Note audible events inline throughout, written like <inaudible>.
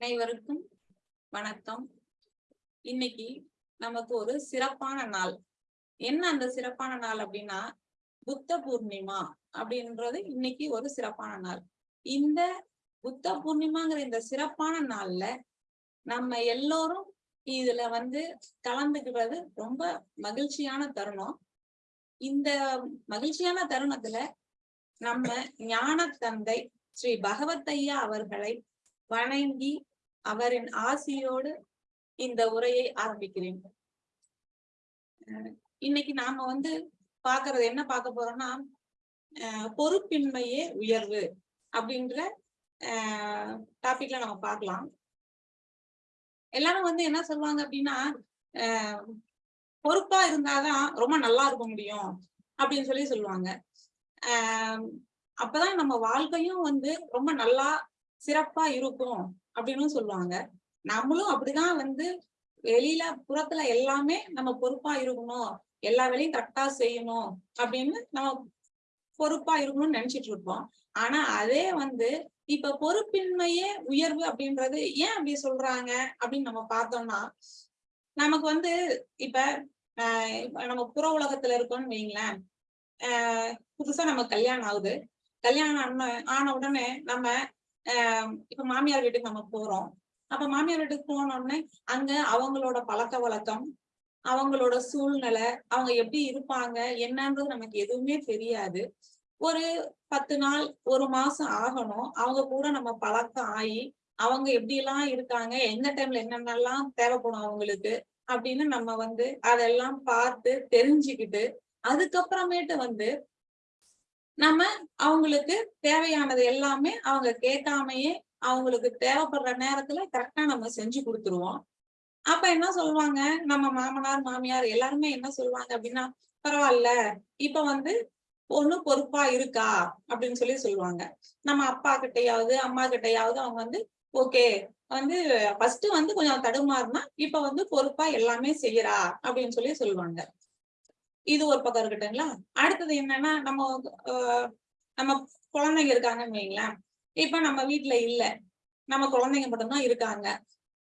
அனைவருக்கும் வணக்கம். இன்னைக்கு நமக்கு ஒரு சிறப்பான நாள். என்ன அந்த சிறப்பான நாள் அப்படின்னா புத்த பூர்ணிமா அப்படின்றது இன்னைக்கு ஒரு சிறப்பான நாள். இந்த புத்த பூர்ணிமாங்கிற இந்த சிறப்பான நாள்ல நம்ம எல்லோரும் இதுல வந்து கலந்துக்கிறது ரொம்ப மகிழ்ச்சியான தருணம். இந்த மகிழ்ச்சியான தருணத்துல நம்ம ஞான தந்தை ஸ்ரீ பகவத் ஐயா அவர்களை வணங்கி அவரின் ஆசியோடு இந்த உரையை ஆரம்பிக்கிறேன். இன்னைக்கு நாம வந்து பாக்குறது என்ன பார்க்க போறோம்னா அஹ் பொறுப்பின்மையே உயர்வு அப்படின்ற டாபிக்ல நம்ம பார்க்கலாம். எல்லாரும் வந்து என்ன சொல்லுவாங்க அப்படின்னா பொறுப்பா இருந்தாதான் ரொம்ப நல்லா இருக்க முடியும் அப்படின்னு சொல்லி சொல்லுவாங்க. ஆஹ் அப்பதான் நம்ம வாழ்க்கையும் வந்து ரொம்ப நல்லா சிறப்பா இருக்கும் அப்படின்னு சொல்லுவாங்க. நம்மளும் அப்படிதான் வந்து வெளியில புறத்துல எல்லாமே நம்ம பொறுப்பா இருக்கணும். எல்லா வேலையும் கரெக்டா செய்யணும் அப்படின்னு நம்ம பொறுப்பா இருக்கணும்னு நினைச்சிட்டு இருப்போம். ஆனா அதே வந்து இப்ப பொறுப்பின்மையே உயர்வு அப்படின்றது ஏன் அப்படி சொல்றாங்க அப்படின்னு நம்ம பார்த்தோம்னா நமக்கு வந்து இப்ப நம்ம புற உலகத்துல இருக்கோம்னு வைங்களேன். ஆஹ் புதுசா நம்ம கல்யாணம் ஆகுது. கல்யாணம் ஆன ஆன உடனே நம்ம இப்ப மாமியார் வீட்டுக்கு நம்ம போறோம். அப்ப மாமியார் வீட்டுக்கு போன உடனே அங்க அவங்களோட பழக்க வழக்கம் அவங்களோட சூழ்நிலை அவங்க எப்படி இருப்பாங்க என்னன்றது நமக்கு எதுவுமே தெரியாது. ஒரு பத்து நாள் ஒரு மாசம் ஆகணும். அவங்க கூட நம்ம பழக்கம் ஆகி அவங்க எப்படி எல்லாம் இருக்காங்க எந்த டைம்ல என்னென்னலாம் தேவைப்படும் அவங்களுக்கு அப்படின்னு நம்ம வந்து அதெல்லாம் பார்த்து தெரிஞ்சுக்கிட்டு அதுக்கப்புறமேட்டு வந்து நம்ம அவங்களுக்கு தேவையானது எல்லாமே அவங்க கேட்காமையே அவங்களுக்கு தேவைப்படுற நேரத்துல கரெக்டா நம்ம செஞ்சு கொடுத்துருவோம். அப்ப என்ன சொல்லுவாங்க? நம்ம மாமனார் மாமியார் எல்லாருமே என்ன சொல்லுவாங்க அப்படின்னா பரவாயில்ல இப்ப வந்து பொண்ணு பொறுப்பா இருக்கா? அப்படின்னு சொல்லி சொல்லுவாங்க. நம்ம அப்பா கிட்டையாவது அம்மா கிட்டையாவது அவங்க வந்து ஓகே வந்து ஃபர்ஸ்ட் வந்து கொஞ்சம் தடுமாறுனா இப்ப வந்து பொறுப்பா எல்லாமே செய்யறா? அப்படின்னு சொல்லி சொல்லுவாங்க. இது ஒரு பக்கம் இருக்கட்டுங்களா அடுத்தது என்னன்னா நம்ம நம்ம குழந்தைங்க இருக்காங்கன்னு வைங்களேன் இப்ப நம்ம வீட்டுல இல்ல. நம்ம குழந்தைங்க மட்டும்தான் இருக்காங்க.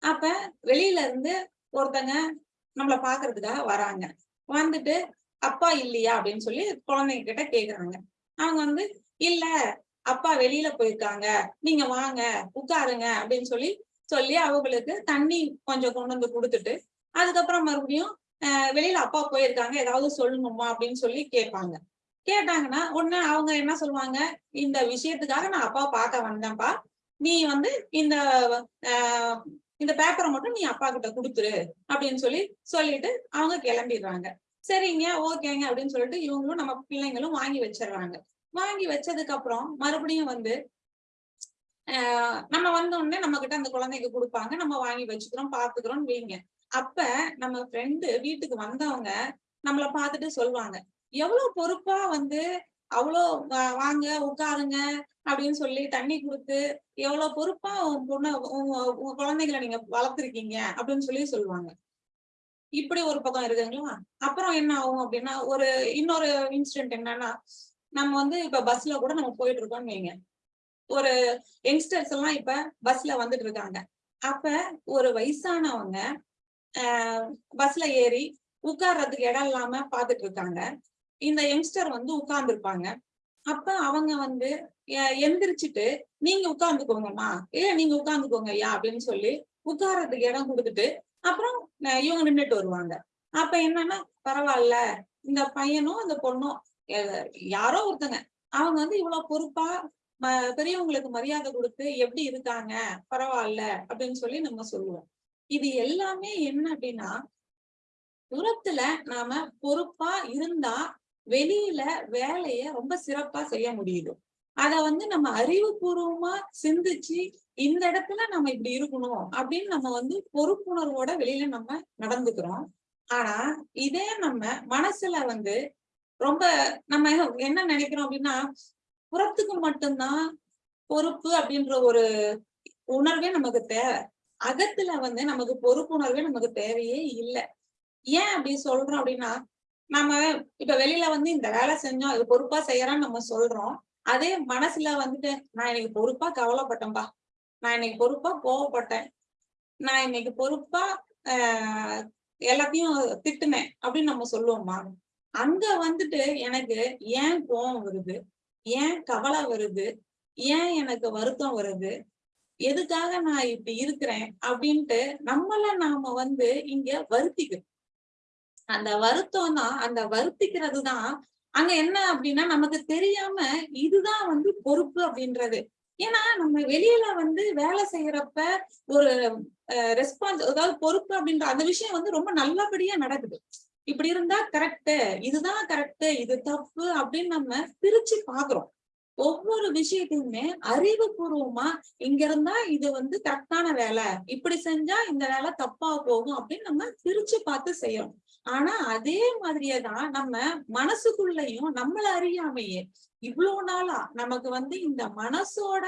அப்ப வெளியில இருந்து ஒருத்தங்க நம்மளை பாக்குறதுக்காக வராங்க. வந்துட்டு அப்பா இல்லையா? அப்படின்னு சொல்லி குழந்தைங்க கிட்ட கேக்குறாங்க. அவங்க வந்து இல்ல அப்பா வெளியில போயிருக்காங்க. நீங்க வாங்க உட்காருங்க. அப்படின்னு சொல்லி சொல்லி அவங்களுக்கு தண்ணி கொஞ்சம் கொண்டு வந்து கொடுத்துட்டு அதுக்கப்புறம் மறுபடியும் வெளியில அப்பா போயிருக்காங்க ஏதாவது சொல்லணுமா அப்படின்னு சொல்லி கேட்பாங்க. கேட்டாங்கன்னா உடனே அவங்க என்ன சொல்லுவாங்க? இந்த விஷயத்துக்காக நான் அப்பா பார்க்க வந்தேன்ப்பா. நீ வந்து இந்த இந்த பேப்பரை மட்டும் நீ அப்பா கிட்ட கொடுத்துரு அப்படின்னு சொல்லி சொல்லிட்டு அவங்க கிளம்பிடுறாங்க. சரிங்க ஓகேங்க அப்படின்னு சொல்லிட்டு இவங்களும் நம்ம பிள்ளைங்களும் வாங்கி வச்சிடுறாங்க. வாங்கி வச்சதுக்கு அப்புறம் மறுபடியும் வந்து ஆஹ் நம்ம வந்த உடனே நம்ம கிட்ட அந்த குழந்தைக்கு கொடுப்பாங்க. நம்ம வாங்கி வச்சுக்கிறோம் பாத்துக்கிறோம் வைங்க. அப்ப நம்ம ஃப்ரெண்டு வீட்டுக்கு வந்தவங்க நம்மள பார்த்துட்டு சொல்லுவாங்க. எவ்வளவு பொறுப்பா வந்து அவ்வளோ வாங்க உட்காருங்க அப்படின்னு சொல்லி தண்ணி கொடுத்து எவ்வளவு பொறுப்பா உன் பொண்ணு உங்க உங்க குழந்தைகளை நீங்க வளர்த்துருக்கீங்க அப்படின்னு சொல்லி சொல்லுவாங்க. இப்படி ஒரு பக்கம் இருக்குங்களா அப்புறம் என்ன ஆகும் அப்படின்னா ஒரு இன்னொரு இன்சிடென்ட் என்னன்னா நம்ம வந்து இப்ப பஸ்ல கூட நம்ம போயிட்டு இருக்கோம்னு வைங்க. ஒரு யங்ஸ்டர்ஸ் எல்லாம் இப்ப பஸ்ல வந்துட்டு இருக்காங்க. அப்ப ஒரு வயசானவங்க பஸ்ல ஏறி உட்கார்றதுக்கு இடம் இல்லாம பாத்துட்டு இருக்காங்க இந்த யங்ஸ்டர் வந்து உட்கார்ந்துருப்பாங்க. அப்ப அவங்க வந்து எந்திரிச்சிட்டு நீங்க உட்கார்ந்துக்கோங்கம்மா. ஏ நீங்க உட்கார்ந்துக்கோங்க ஐயா அப்படின்னு சொல்லி உட்கார்றதுக்கு இடம் கொடுத்துட்டு அப்புறம் இவங்க நின்றுட்டு வருவாங்க. அப்ப என்னன்னா பரவாயில்ல இந்த பையனும் இந்த பொண்ணும் யாரோ ஒருத்தங்க. அவங்க வந்து இவ்வளவு பொறுப்பா பெரியவங்களுக்கு மரியாதை கொடுத்து எப்படி இருக்காங்க? பரவாயில்ல அப்படின்னு சொல்லி நம்ம சொல்லுவோம். இது எல்லாமே என்ன அப்படின்னா உரத்துல நாம பொறுப்பா இருந்தா வெளியில வேலைய ரொம்ப சிறப்பா செய்ய முடியுது. அத வந்து நம்ம அறிவுபூர்வமா சிந்திச்சு இந்த இடத்துல நம்ம இப்படி இருக்கணும் அப்படின்னு நம்ம வந்து பொறுப்புணர்வோட வெளியில நம்ம நடந்துக்கிறோம். ஆனா இதே நம்ம மனசுல வந்து ரொம்ப நம்ம என்ன நினைக்கிறோம் அப்படின்னா புறத்துக்கு மட்டும்தான் பொறுப்பு அப்படின்ற ஒரு உணர்வே நமக்கு தேவை. அகத்துல வந்து நமக்கு பொறுப்புணர்வே நமக்கு தேவையே இல்லை. ஏன் அப்படி சொல்றோம் அப்படின்னா நம்ம இப்ப வெளியில வந்து இந்த வேலை செஞ்சோம் அது பொறுப்பா செய்யறான்னு நம்ம சொல்றோம். அதே மனசுல வந்துட்டு நான் இன்னைக்கு பொறுப்பா கவலைப்பட்டேன்பா. நான் இன்னைக்கு பொறுப்பா கோவப்பட்டேன். நான் இன்னைக்கு பொறுப்பா ஆஹ் எல்லாத்தையும் திட்டுனேன் அப்படின்னு நம்ம சொல்லுவோமா? அங்க வந்துட்டு எனக்கு ஏன் கோவம் வருது? ஏன் கவலை வருது? ஏன் எனக்கு வருத்தம் வருது? எதுக்காக நான் இப்படி இருக்கிறேன் அப்படின்ட்டு நம்மள நாம வந்து இங்க வருத்திக்கிறோம் அந்த வருத்தம் தான் அந்த வருத்திக்கிறது தான் அங்க என்ன அப்படின்னா நமக்கு தெரியாம இதுதான் வந்து பொறுப்பு அப்படின்றது. ஏன்னா நம்ம வெளியில வந்து வேலை செய்யறப்ப ஒரு ரெஸ்பான்ஸ் அதாவது பொறுப்பு அப்படின்ற அந்த விஷயம் வந்து ரொம்ப நல்லபடியா நடக்குது. இப்படி இருந்தா கரெக்ட் இதுதான் கரெக்ட் இது தப்பு அப்படின்னு நம்ம பிரிச்சு பாக்குறோம் ஒவ்வொரு விஷயத்தையுமே அறிவுபூர்வமா இங்க இருந்தா இது வந்து கரெக்டான வேலை. இப்படி செஞ்சா இந்த வேலை தப்பா போகும் அப்படின்னு நம்ம பிரிச்சு பார்த்து செய்யறோம் ஆனா அதே மாதிரியே தான் நம்ம மனசுக்குள்ளயும் நம்மள அறியாமையே இவ்வளவு நாளா நமக்கு வந்து இந்த மனசோட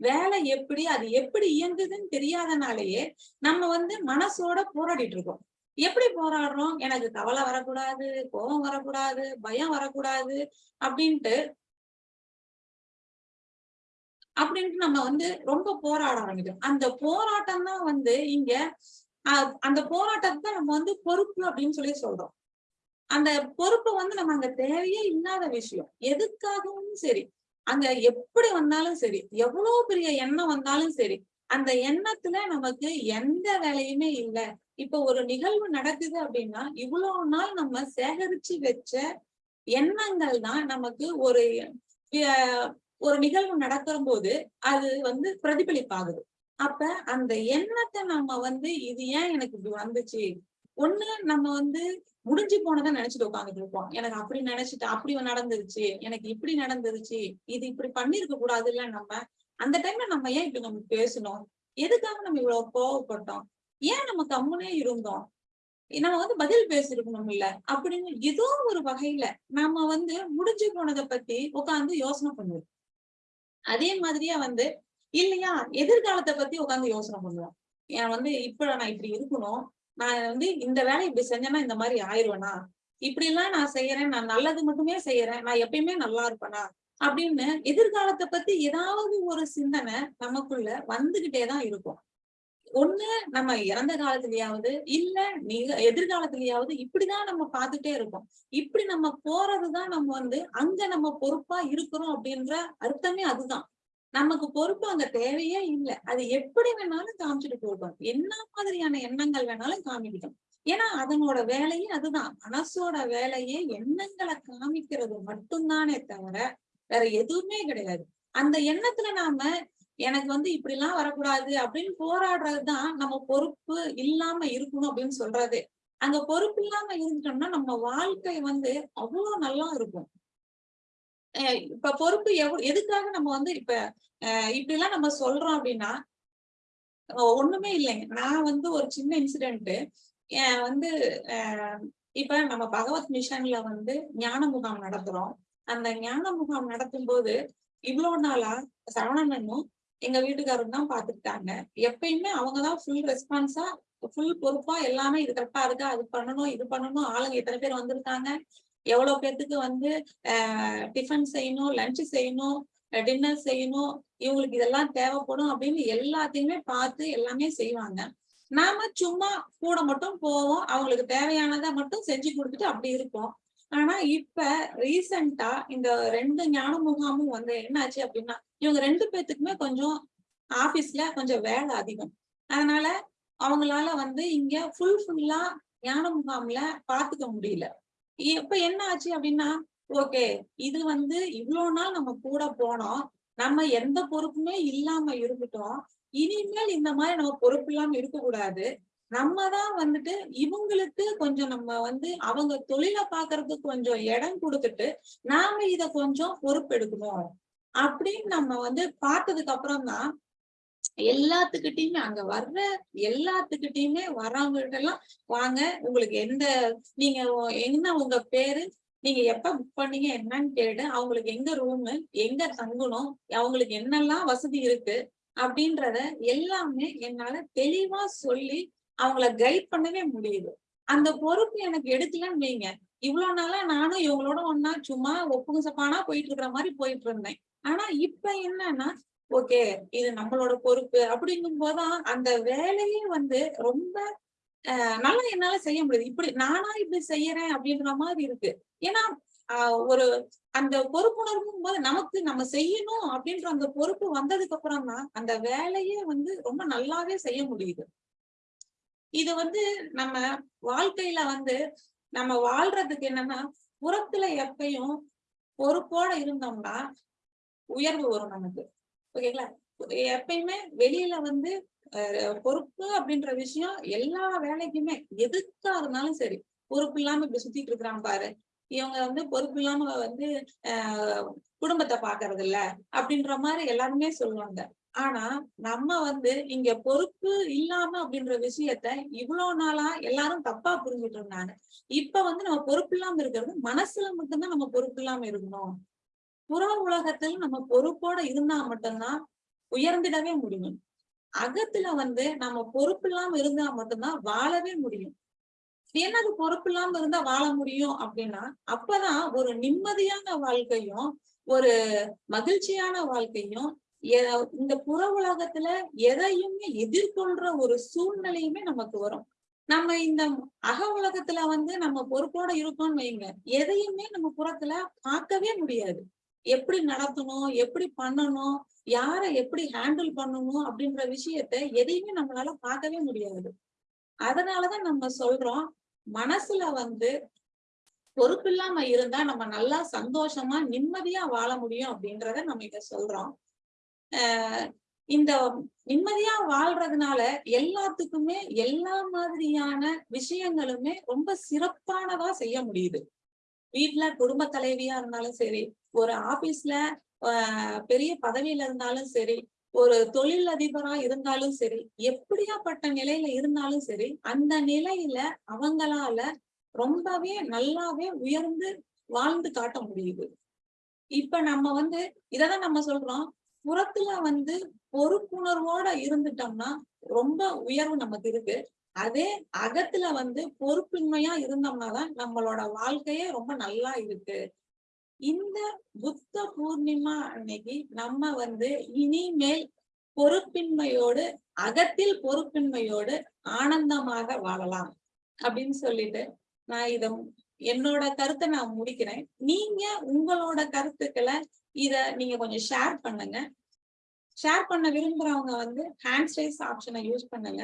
வேலை எப்படி அது எப்படி இயங்குதுன்னு தெரியாதனாலேயே நம்ம வந்து மனசோட போராடிட்டு இருக்கோம். எப்படி போராடுறோம்? எனக்கு கவலை வரக்கூடாது கோபம் வரக்கூடாது பயம் வரக்கூடாது அப்படின்ட்டு அப்படின்ட்டு நம்ம வந்து ரொம்ப போராட ஆரம்பிக்கிறோம். அந்த போராட்டம் தான் வந்து இங்க அந்த போராட்டத்தை நம்ம வந்து பொறுப்பு அப்படின்னு சொல்லி சொல்றோம். அந்த பொறுப்பு வந்து நம்ம அங்க தேவையே இல்லாத விஷயம். எதுக்காகவும் சரி அங்க எப்படி வந்தாலும் சரி எவ்வளவு பெரிய எண்ணம் வந்தாலும் சரி அந்த எண்ணத்துல நமக்கு எந்த வேலையுமே இல்லை. இப்ப ஒரு நிகழ்வு நடக்குது அப்படின்னா இவ்வளவு நாள் நம்ம சேகரிச்சு வச்ச எண்ணங்கள் தான் நமக்கு ஒரு ஒரு நிகழ்வு நடக்கிற போது அது வந்து பிரதிபலிப்பாகுது. அப்ப அந்த எண்ணத்தை நம்ம வந்து இது ஏன் எனக்கு இப்படி வந்துச்சு? ஒண்ணு நம்ம வந்து முடிஞ்சு போனதை நினைச்சிட்டு உட்காந்துட்டு இருப்போம். எனக்கு அப்படி நினைச்சிட்டு அப்படி நடந்துருச்சு. எனக்கு இப்படி நடந்துருச்சு. இது இப்படி பண்ணிருக்க கூடாது இல்ல நம்ம. அந்த டைம்ல நம்ம ஏன் இப்படி நம்ம பேசணும் எதுக்காக நம்ம இவ்வளவு கோவப்பட்டோம்? ஏன் நம்ம கம்முனே இருந்தோம்? நம்ம வந்து பதில் பேசிருக்கணும் இல்ல. அப்படின்னு ஏதோ ஒரு வகையில நம்ம வந்து முடிஞ்சு போனதை பத்தி உட்காந்து யோசனை பண்ணுவோம். அதே மாதிரியா வந்து இல்லையா எதிர்காலத்தை பத்தி உட்காந்து யோசனை பண்ணுவோம் ஏன் வந்து இப்ப நான் இப்படி இருக்கணும். நான் வந்து இந்த வேலை இப்படி செஞ்சேன்னா இந்த மாதிரி ஆயிடுவேனா இப்படி எல்லாம் நான் செய்யறேன். நான் நல்லது மட்டுமே செய்யறேன். நான் எப்பயுமே நல்லா இருப்பேனா? அப்படின்னு எதிர்காலத்தை பத்தி ஏதாவது ஒரு சிந்தனை நமக்குள்ள வந்துகிட்டேதான் இருக்கும். ஒண்ணு நம்ம இறந்த காலத்திலயாவது இல்ல நீங்க எதிர்காலத்திலயாவது இப்படிதான் நம்ம பார்த்துட்டே இருக்கோம். இப்படி நம்ம போறதுதான் நம்ம வந்து அங்க நம்ம பொறுப்பா இருக்கிறோம் அப்படின்ற அர்த்தமே அதுதான். நமக்கு பொறுப்பு அங்க தேவையே இல்லை. அது எப்படி வேணாலும் காமிச்சிட்டு போட்டோம் என்ன மாதிரியான எண்ணங்கள் வேணாலும் காமிக்கிட்டோம். ஏன்னா அதனோட வேலையே அதுதான். மனசோட வேலையே எண்ணங்களை காமிக்கிறது மட்டும்தானே தவிர வேற எதுவுமே கிடையாது. அந்த எண்ணத்துல நாம எனக்கு வந்து இப்படி எல்லாம் வரக்கூடாது அப்படின்னு போராடுறதுதான் நம்ம பொறுப்பு இல்லாம இருக்கணும் அப்படின்னு சொல்றது. அங்க பொறுப்பு இல்லாம இருந்துட்டோம்னா நம்ம வாழ்க்கை வந்து அவ்வளவு நல்லா இருக்கும். இப்ப பொறுப்பு எவ்வளவு எதுக்காக நம்ம வந்து இப்ப இப்படி எல்லாம் நம்ம சொல்றோம் அப்படின்னா ஒண்ணுமே இல்லைங்க. நான் வந்து ஒரு சின்ன இன்சிடென்ட் வந்து இப்ப நம்ம பகவத் மிஷன்ல வந்து ஞான முகாம் நடத்துறோம். அந்த ஞான முகாம் நடத்தும் போது இவ்வளவு நாளா சரவணனும் எங்க வீட்டுக்காரர் தான் பாத்துக்கிட்டாங்க. எப்பயுமே அவங்கதான் ஃபுல் ரெஸ்பான்ஸா ஃபுல் பொறுப்பா எல்லாமே இது கரெக்டா இருக்கா அது பண்ணணும் இது பண்ணணும் ஆளுங்க எத்தனை பேர் வந்திருக்காங்க எவ்வளவு பேர்த்துக்கு வந்து டிஃபன் செய்யணும் லஞ்ச் செய்யணும் டின்னர் செய்யணும் இவங்களுக்கு இதெல்லாம் தேவைப்படும் அப்படின்னு எல்லாத்தையுமே பார்த்து எல்லாமே செய்வாங்க. நாம சும்மா கூட மட்டும் போவோம் அவங்களுக்கு தேவையானதை மட்டும் செஞ்சு கொடுத்துட்டு அப்படி இருப்போம். ஆனா இப்ப ரீசெண்டா இந்த ரெண்டு ஞான முகாமும் வந்து என்னாச்சு அப்படின்னா இவங்க ரெண்டு பேர்த்துக்குமே கொஞ்சம் ஆபீஸ்ல கொஞ்சம் வேலை அதிகம். அதனால அவங்களால வந்து இங்க ஃபுல் ஃபுல்லா ஞான முகாம்ல பாத்துக்க முடியல. இப்ப என்ன ஆச்சு அப்படின்னா ஓகே இது வந்து இவ்வளவு நாள் நம்ம கூட போனோம் நம்ம எந்த பொறுப்புமே இல்லாம இருந்துட்டோம் இனிமேல் இந்த மாதிரி நம்ம பொறுப்பு இல்லாம இருக்கக்கூடாது நம்ம தான் வந்துட்டு இவங்களுக்கு கொஞ்சம் நம்ம வந்து அவங்க தொழிலை பாக்குறதுக்கு கொஞ்சம் இடம் கொடுத்துட்டு நாம இத கொஞ்சம் பொறுப்பெடுக்கணும் அப்படின்னு நம்ம வந்து பார்த்ததுக்கு அப்புறம் தான் எல்லாத்துக்கிட்டையுமே அங்க வர்ற எல்லாத்துக்கிட்டையுமே வர்றவங்ககிட்ட எல்லாம் வாங்க உங்களுக்கு எந்த நீங்க என்ன உங்க பேரு நீங்க எப்ப புக் பண்ணீங்க என்னன்னு கேட்டு அவங்களுக்கு எங்க ரூமு எங்க தங்கணும் அவங்களுக்கு என்னெல்லாம் வசதி இருக்கு? அப்படின்றத எல்லாமே என்னால தெளிவா சொல்லி அவங்கள கைட் பண்ணவே முடியுது அந்த பொறுப்பு எனக்கு எடுக்கலன்னு வைங்க. இவ்வளவு நாளா நானும் இவங்களோட ஒன்னா சும்மா ஒப்புங்க சப்பானா போயிட்டு இருக்கிற மாதிரி போயிட்டு இருந்தேன் ஆனா இப்ப என்னன்னா ஓகே இது நம்மளோட பொறுப்பு அப்படிங்கும் போதுதான் அந்த வேலையே வந்து ரொம்ப அஹ், நல்லா என்னால செய்ய முடியுது. இப்படி நானா இப்படி செய்யறேன் அப்படின்ற மாதிரி இருக்கு. ஏன்னா ஒரு அந்த பொறுப்புணர்வும் போது நமக்கு நம்ம செய்யணும் அப்படின்ற அந்த பொறுப்பு வந்ததுக்கு அப்புறம் தான் அந்த வேலையே வந்து ரொம்ப நல்லாவே செய்ய முடியுது. இது வந்து நம்ம வாழ்க்கையில வந்து நம்ம வாழ்றதுக்கு என்னன்னா புறத்துல எப்பயும் பொறுப்போட இருந்தோம்னா உயர்வு வரும் நமக்கு. ஓகேங்களா? எப்பயுமே வெளியில வந்து பொறுப்பு அப்படின்ற விஷயம் எல்லா வேலைக்குமே எதுக்கா இருந்தாலும் சரி பொறுப்பு இல்லாம இப்படி சுத்திட்டு இருக்கிறான் பாரு. இவங்க வந்து பொறுப்பு இல்லாம வந்து ஆஹ் குடும்பத்தை பாக்குறது இல்ல அப்படின்ற மாதிரி எல்லாருமே சொல்லுவாங்க. ஆனா நம்ம வந்து இங்க பொறுப்பு இல்லாம அப்படின்ற விஷயத்த இவ்வளவு நாளா எல்லாரும் தப்பா புரிஞ்சுட்டு இருந்தாங்க இப்ப வந்து நம்ம பொறுப்பு இல்லாம இருக்கிறது மனசுல மட்டும்தான் நம்ம பொறுப்பு இல்லாம இருக்கணும். புற உலகத்துல நம்ம பொறுப்போட இருந்தா மட்டும்தான் உயர்ந்திடவே முடியும். அகத்துல வந்து நம்ம பொறுப்பு இல்லாம இருந்தா மட்டும்தான் வாழவே முடியும். என்னது பொறுப்பு இல்லாம இருந்தா வாழ முடியும் அப்படின்னா அப்பதான் ஒரு நிம்மதியான வாழ்க்கையும் ஒரு மகிழ்ச்சியான வாழ்க்கையும் இந்த புற உலகத்துல எதையுமே எதிர்கொள்ற ஒரு சூழ்நிலையுமே நமக்கு வரும். நம்ம இந்த அக உலகத்துல வந்து நம்ம பொறுப்போட இருக்கோம்னு வைங்க. எதையுமே நம்ம புறத்துல பார்க்கவே முடியாது. எப்படி நடத்தணும் எப்படி பண்ணணும் யார எப்படி ஹேண்டில் பண்ணணும் அப்படின்ற விஷயத்த எதையுமே நம்மளால பார்க்கவே முடியாது. அதனாலதான் நம்ம சொல்றோம் மனசுல வந்து பொறுப்பு இல்லாம இருந்தா நம்ம நல்லா சந்தோஷமா நிம்மதியா வாழ முடியும் அப்படின்றத நம்ம இத சொல்றோம். இந்த நிம்மதியா வாழ்றதுனால எல்லாத்துக்குமே எல்லா மாதிரியான விஷயங்களுமே ரொம்ப சிறப்பானதா செய்ய முடியுது. வீட்டுல குடும்ப தலைவியா இருந்தாலும் சரி ஒரு ஆபீஸ்ல ஆஹ் பெரிய பதவியில இருந்தாலும் சரி ஒரு தொழில் அதிபரா இருந்தாலும் சரி எப்படியாப்பட்ட நிலையில இருந்தாலும் சரி அந்த நிலையில அவங்களால ரொம்பவே நல்லாவே உயர்ந்து வாழ்ந்து காட்ட முடியுது. இப்ப நம்ம வந்து இததான் நம்ம சொல்றோம் புறத்துல வந்து பொறுப்புணர்வோட இருந்துட்டோம்னா ரொம்ப உயர்வு நமக்கு இருக்கு. அதே அகத்துல வந்து பொறுப்பின்மையா இருந்தோம்னாதான் நம்மளோட வாழ்க்கையே ரொம்ப நல்லா இருக்கு. இந்த புத்த பூர்ணிமா அன்னைக்கு நம்ம வந்து இனிமேல் பொறுப்பின்மையோடு அகத்தில் பொறுப்பின்மையோடு ஆனந்தமாக வாழலாம். அப்படின்னு சொல்லிட்டு நான் இதை என்னோட கருத்தை நான் முடிக்கிறேன். நீங்க உங்களோட கருத்துக்களை இத நீங்க கொஞ்சம் ஷேர் பண்ணுங்க. ஷேர் பண்ண விரும்புறவங்க வந்து ஹேண்ட் ஸ்டைஸ் ஆப்ஷனை யூஸ் பண்ணுங்க.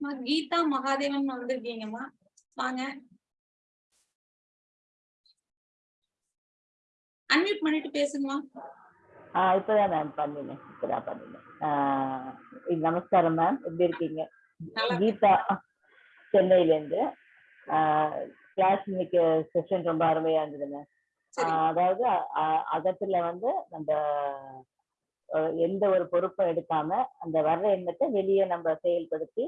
கீதா மகாதேவன் வந்திருக்கீங்கம்மா. வாங்க. அன்மியூட் பண்ணிட்டு பேசுங்கம்மா. இப்பதான் மேம் பண்ணினேன். இப்பதான் பண்ணினேன். ஆஹ் நமஸ்காரம் மேம் எப்படி இருக்கீங்க? கீதா சென்னையில இருந்து கிளாஸ் இன்னைக்கு செஷன் ரொம்ப அருமையா இருந்தது மேம் அதாவது அகத்துல வந்து நம்ம எந்த ஒரு பொறுப்பும் எடுக்காம அந்த வர்ற எண்ணத்தை வெளியே நம்ம செயல்படுத்தி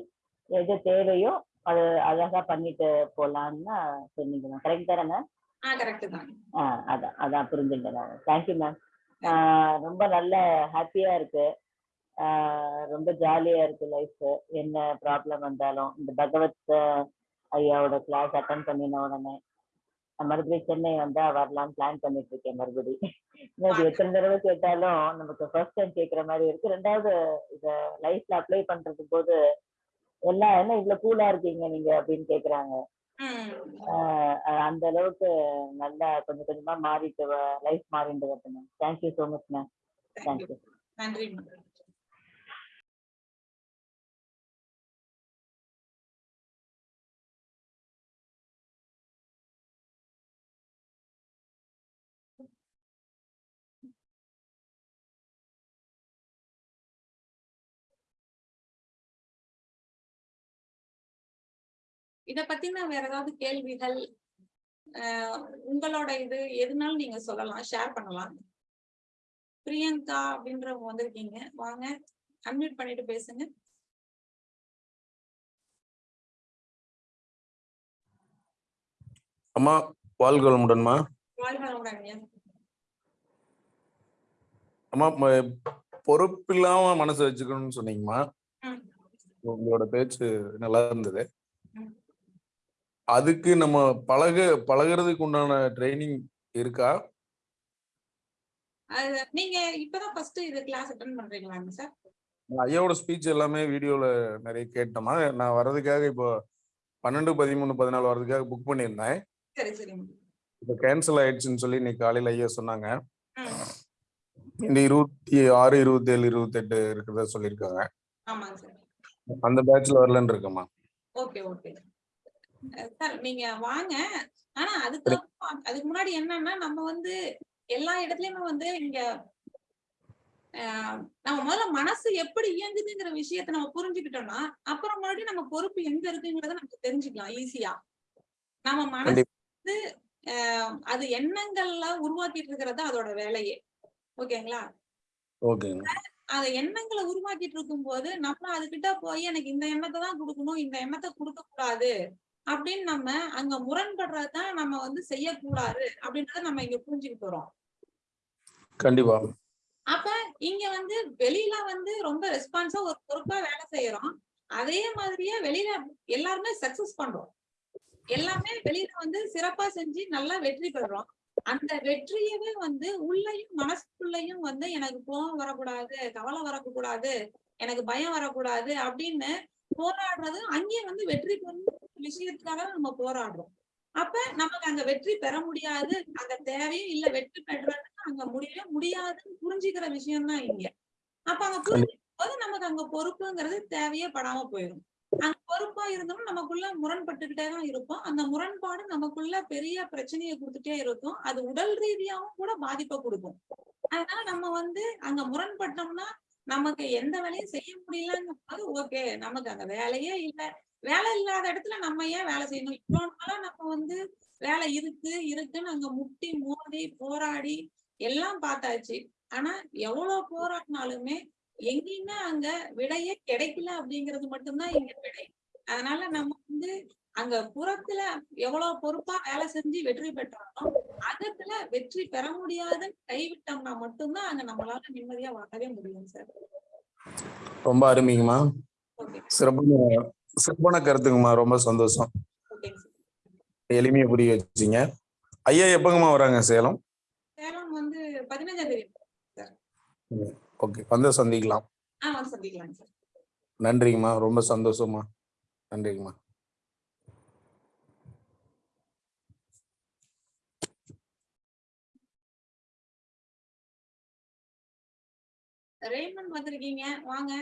எது தேவையோ அது அழகா பண்ணிட்டு போலான்னு சொன்னீங்க. மேம் கரெக்ட் தானே. அதான் அதான் புரிஞ்சுட்டேன் தேங்க்யூ மேம் ரொம்ப நல்ல ஹாப்பியா இருக்கு. ரொம்ப ஜாலியா இருக்கு லைஃப் என்ன ப்ராப்ளம் வந்தாலும் இந்த பகவத் ஐயாவோட கிளாஸ் அட்டன் பண்ணின உடனே மறுபடியும் சென்னை வந்தா வரலாம்னு பிளான் பண்ணிட்டு இருக்கேன் மறுபடியும். <laughs> எத்தனை தடவை கேட்டாலும் நமக்கு ஃபர்ஸ்ட் டைம் கேட்குற மாதிரி இருக்கு. ரெண்டாவது இத லைஃப்ல அப்ளை பண்றது போது எல்லாம் என்ன இவ்வளவு கூலா இருக்கீங்க நீங்க? அப்படின்னு கேக்குறாங்க. அந்த அளவுக்கு நல்லா கொஞ்சம் கொஞ்சமா மாறிட்டு லைஃப் மாறிட்டு வருது ma'am thank you so much ma'am thank you நன்றி. இத பத்தின வேற ஏதாவது கேள்விகள் உங்களோட இது எதுனாலும் நீங்க சொல்லலாம் ஷேர் பண்ணலாம் பிரியங்கா அப்படின்றவங்க வந்திருக்கீங்க வாங்க அன்மியூட் பண்ணிட்டு பேசுங்க அம்மா வாழ்க வளமுடன்மா. அம்மா பொறுப்பில்லாம மனசு வச்சுக்கணும்னு சொன்னீங்கம்மா. உங்களோட பேச்சு நல்லா இருந்தது. அதுக்கு நம்ம பழக பழகுறதுக்கு உண்டான ட்ரைனிங் இருக்கா? நீங்க இப்பதான் ஃபர்ஸ்ட் இது கிளாஸ் அட்டன் பண்றீங்களாங்க சார் ஐயாவோட ஸ்பீச் எல்லாமே வீடியோல நிறைய கேட்டோமா. நான் வர்றதுக்காக இப்போ பன்னெண்டு பதிமூணு பதினாலு வர்றதுக்காக புக் பண்ணியிருந்தேன். இப்போ கேன்சல் ஆயிடுச்சுன்னு சொல்லி இன்னைக்கு காலையில ஐயா சொன்னாங்க. இந்த இருபத்தி ஆறு இருபத்தி ஏழு இருபத்தெட்டு இருக்கிறதா சொல்லியிருக்காங்க. அந்த பேட்ச்ல வரலன்னு இருக்கேம்மா. Okay okay. சார் நீங்க வாங்க. ஆனா அதுக்கு அதுக்கு முன்னாடி என்னன்னா நம்ம வந்து எல்லா இடத்துலயுமே வந்து இங்க ஆஹ் நம்ம முதல்ல மனசு எப்படி இயங்குதுங்கிற விஷயத்த நம்ம புரிஞ்சுக்கிட்டோம்னா அப்புறம் மறுபடியும் நம்ம பொறுப்பு எங்க இருக்குங்கிறத நமக்கு தெரிஞ்சுக்கலாம் ஈஸியா. நம்ம மனசு வந்து ஆஹ் அது எண்ணங்கள்ல உருவாக்கிட்டு இருக்கிறது அதோட வேலையே. ஓகேங்களா? ஓகேங்க. அந்த எண்ணங்களை உருவாக்கிட்டு இருக்கும்போது நம்ம அதுகிட்ட போய் எனக்கு இந்த எண்ணத்தை தான் கொடுக்கணும் இந்த எண்ணத்தை கொடுக்க கூடாது அப்படின்னு நம்ம அங்க முரண்படுறதுதான் நம்ம வந்து செய்யக்கூடாது அப்படின்றத நம்ம இங்க புரிஞ்சுக்கிட்டு வரோம். கண்டிப்பா. அப்ப இங்க வந்து வெளியில வந்து ரொம்ப ரெஸ்பான்ஸா ஒரு பொறுப்பா வேலை செய்யறோம். அதே மாதிரியே வெளியில எல்லாருமே சக்சஸ் பண்றோம். எல்லாமே வெளியில வந்து சிறப்பா செஞ்சு நல்லா வெற்றி பெறுறோம் அந்த வெற்றியவே வந்து உள்ளயும் மனசுக்குள்ளயும் வந்து எனக்கு கோவம் வரக்கூடாது கவலை வரக்கூடாது எனக்கு பயம் வரக்கூடாது அப்படின்னு போராடுறது அங்கேயே வந்து வெற்றி பெறும் விஷயத்துக்காக நம்ம போராடுறோம். அப்ப நமக்கு அங்க வெற்றி பெற முடியாது அங்க தேவையும் இல்ல வெற்றி பெறதுக்கு அங்க முடியவே முடியாதுன்னு புரிஞ்சுக்கிற விஷயம் தான் இங்க. அப்ப அங்க புரிஞ்சுக்கும் போது நமக்கு அங்க பொறுப்புங்கிறது தேவையே படாம போயிடும் அங்க பொறுப்பா இருந்தோம்னா நமக்குள்ள முரண்பட்டுக்கிட்டே தான் இருப்போம். அந்த முரண்பாடு நமக்குள்ள பெரிய பிரச்சனையை கொடுத்துட்டே இருக்கும். அது உடல் ரீதியாவும் கூட பாதிப்பை கொடுக்கும். அதனால நம்ம வந்து அங்க முரண்பட்டோம்னா நமக்கு எந்த வேலையும் செய்ய முடியலங்கும் போது ஓகே நமக்கு அந்த வேலையே இல்ல. வேலை இல்லாத இடத்துல நம்ம ஏன் வேலை செய்யணும்? இவ்வளவு நாளா நம்ம வந்து வேலை இருக்கு இருக்குன்னு அங்க முட்டி மோதி போராடி எல்லாம் பார்த்தாச்சு. ஆனா எவ்வளவு போராடினாலுமே எங்கேயுமே அங்க விடையே கிடைக்கல அப்படிங்கிறது மட்டும்தான் இங்க விடை. அதனால நம்ம வந்து அங்க புறத்துல எவ்வளவு பொறுப்பா வேலை செஞ்சு வெற்றி பெற்றாலும் அகத்துல வெற்றி பெற முடியாதுன்னு கைவிட்டோம்னா மட்டும்தான் அங்க நம்மளால நிம்மதியா வாழவே முடியும் சார். ரொம்ப அருமைங்கம்மா. ஓகே. சிறப்பான கருத்துங்கம்மா ரொம்ப சந்தோஷம். எளிமையா புரிய வச்சீங்க. ஐயா எப்பங்கம்மா வராங்க சேலம்? ஓகே வந்து சந்திக்கலாம். நன்றிங்கம்மா ரொம்ப சந்தோஷமா நன்றிங்கம்மா. ரேமன் வந்திருக்கீங்க. வாங்க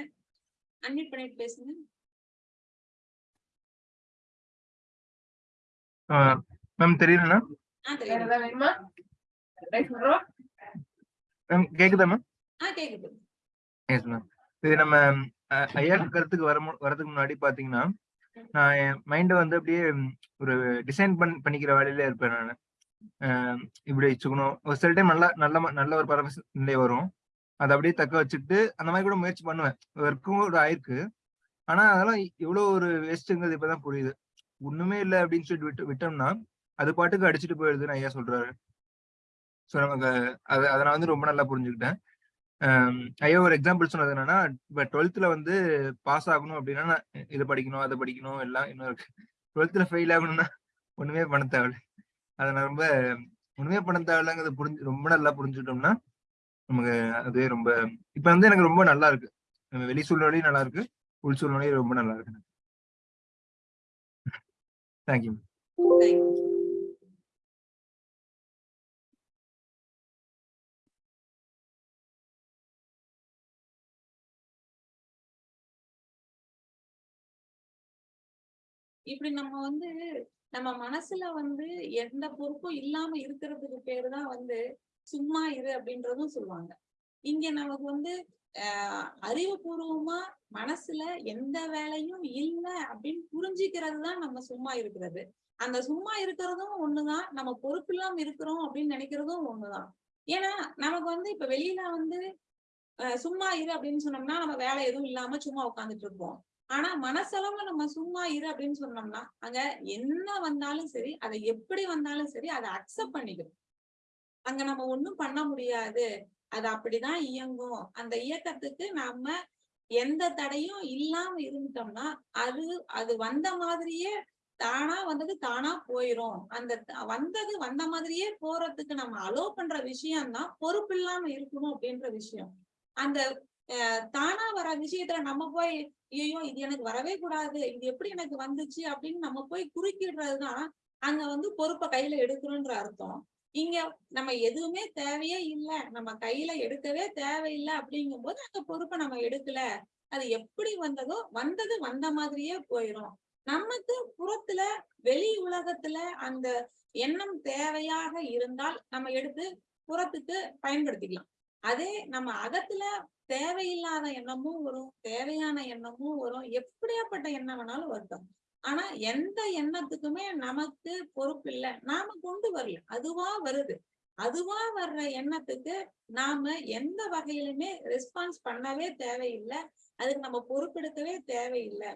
அன்மியூட் பண்ணிட்டு பேசுங்க. மேம் தெரியலண்ணா மேம் கேக்குதா மேம் எஸ் மேம் இது நம்ம ஐயா கருத்துக்கு வர வரதுக்கு முன்னாடி பாத்தீங்கன்னா நான் என் மைண்டை வந்து அப்படியே ஒரு டிசைன் பண் பண்ணிக்கிற வேலையில இருப்பேன் நான். இப்படி வச்சுக்கணும். ஒரு சில டைம் நல்லா நல்ல ம- நல்ல ஒரு பரவச நிலை வரும். அதை அப்படியே தக்க வச்சுட்டு அந்த மாதிரி கூட முயற்சி பண்ணுவேன். ஒர்க்கும் ஒரு ஆயிருக்கு. ஆனா அதெல்லாம் இவ்வளவு ஒரு வேஸ்ட்டுங்கிறது இப்பதான் புரியுது. ஒண்ணுமே இல்லை அப்படின்னு சொல்லிட்டு விட்டு விட்டோம்னா அது பாட்டுக்கு அடிச்சுட்டு போயிடுதுன்னு ஐயா சொல்றாரு. ஸோ நமக்கு அது அதை நான் வந்து ரொம்ப நல்லா புரிஞ்சுக்கிட்டேன். ஐயா ஒரு எக்ஸாம்பிள் சொன்னது என்னன்னா இப்போ டுவெல்த்ல வந்து பாஸ் ஆகணும் அப்படின்னா நான் இதை படிக்கணும் அதை படிக்கணும் எல்லாம் இன்னும் இருக்கு. டுவெல்த்ல ஃபெயில் ஆகணும்னா ஒண்ணுமே பண்ண தேவையில்ல. அதை நான் ரொம்ப ஒண்ணுமே பண்ண தேவையில்லைங்கிறத புரிஞ்சு ரொம்ப நல்லா புரிஞ்சுட்டோம்னா நமக்கு அதுவே ரொம்ப இப்ப வந்து எனக்கு ரொம்ப நல்லா இருக்கு. வெளி சூழ்நிலையும் நல்லா இருக்கு உள் சூழ்நிலையும் ரொம்ப நல்லா இருக்கு தேங்க்யூ Thank you. இப்படி நம்ம வந்து நம்ம மனசுல வந்து எந்த பொறுப்பும் இல்லாம இருக்கிறதுக்கு பேரு தான் வந்து சும்மா இரு அப்படின்றதும் சொல்லுவாங்க இங்க நமக்கு வந்து ஆஹ் அறிவுபூர்வமா மனசுல எந்த வேலையும் இல்ல அப்படின்னு புரிஞ்சுக்கிறது தான் நம்ம சும்மா இருக்கிறது. அந்த சும்மா இருக்கிறதும் ஒண்ணுதான் நம்ம பொறுப்பு இல்லாம இருக்கிறோம் அப்படின்னு நினைக்கிறதும் ஒண்ணுதான். ஏன்னா நமக்கு வந்து இப்ப வெளியில வந்து அஹ், சும்மா இரு அப்படின்னு சொன்னோம்னா நம்ம வேலை எதுவும் இல்லாம சும்மா உட்கார்ந்துட்டு இருப்போம். ஆனா மனசளவுல நம்ம சும்மா இரு அப்படின்னு சொன்னோம்னா அங்க என்ன வந்தாலும் சரி அதை எப்படி வந்தாலும் சரி அதை அக்செப்ட் பண்ணிக்கணும். அங்க நம்ம ஒண்ணும் பண்ண முடியாது. அது அப்படிதான் இயங்கும். அந்த இயக்கத்துக்கு நாம எந்த தடையும் இல்லாம இருந்துட்டோம்னா அது அது வந்த மாதிரியே தானா வந்தது தானா போயிரும். அந்த வந்தது வந்த மாதிரியே போறதுக்கு நம்ம அலோ பண்ற விஷயம்தான் பொறுப்பு இல்லாம இருக்கணும் அப்படின்ற விஷயம். அந்த அஹ், தானா வர விஷயத்துல நம்ம போய் ஐயோ இது எனக்கு வரவே கூடாது இது எப்படி எனக்கு வந்துச்சு அப்படின்னு நம்ம போய் குறுக்கிடுறதுதான் அங்க வந்து பொறுப்பை கையில எடுக்கிறோன்ற அர்த்தம். இங்க நம்ம எதுவுமே தேவையே இல்ல. நம்ம கையில எடுக்கவே தேவையில்லை அப்படிங்கும் போது அந்த பொறுப்பை நம்ம எடுக்கல. அது எப்படி வந்ததோ வந்தது வந்த மாதிரியே போயிரும். நமக்கு புறத்துல வெளி உலகத்துல அந்த எண்ணம் தேவையாக இருந்தால் நம்ம எடுத்து புறத்துக்கு பயன்படுத்திக்கலாம். அதே நம்ம அகத்துல தேவையில்லாத எண்ணமும் வரும் தேவையான எண்ணமும் வரும். எப்படியாப்பட்ட எண்ணம் வேணாலும் வருத்தம் ஆனா எந்த எண்ணத்துக்குமே நமக்கு பொறுப்பு இல்லை. நாம கொண்டு வரல அதுவா வருது. அதுவா வர்ற எண்ணத்துக்கு நாம எந்த வகையிலுமே ரெஸ்பான்ஸ் பண்ணவே தேவையில்லை. அதுக்கு நம்ம பொறுப்பெடுக்கவே தேவையில்லை.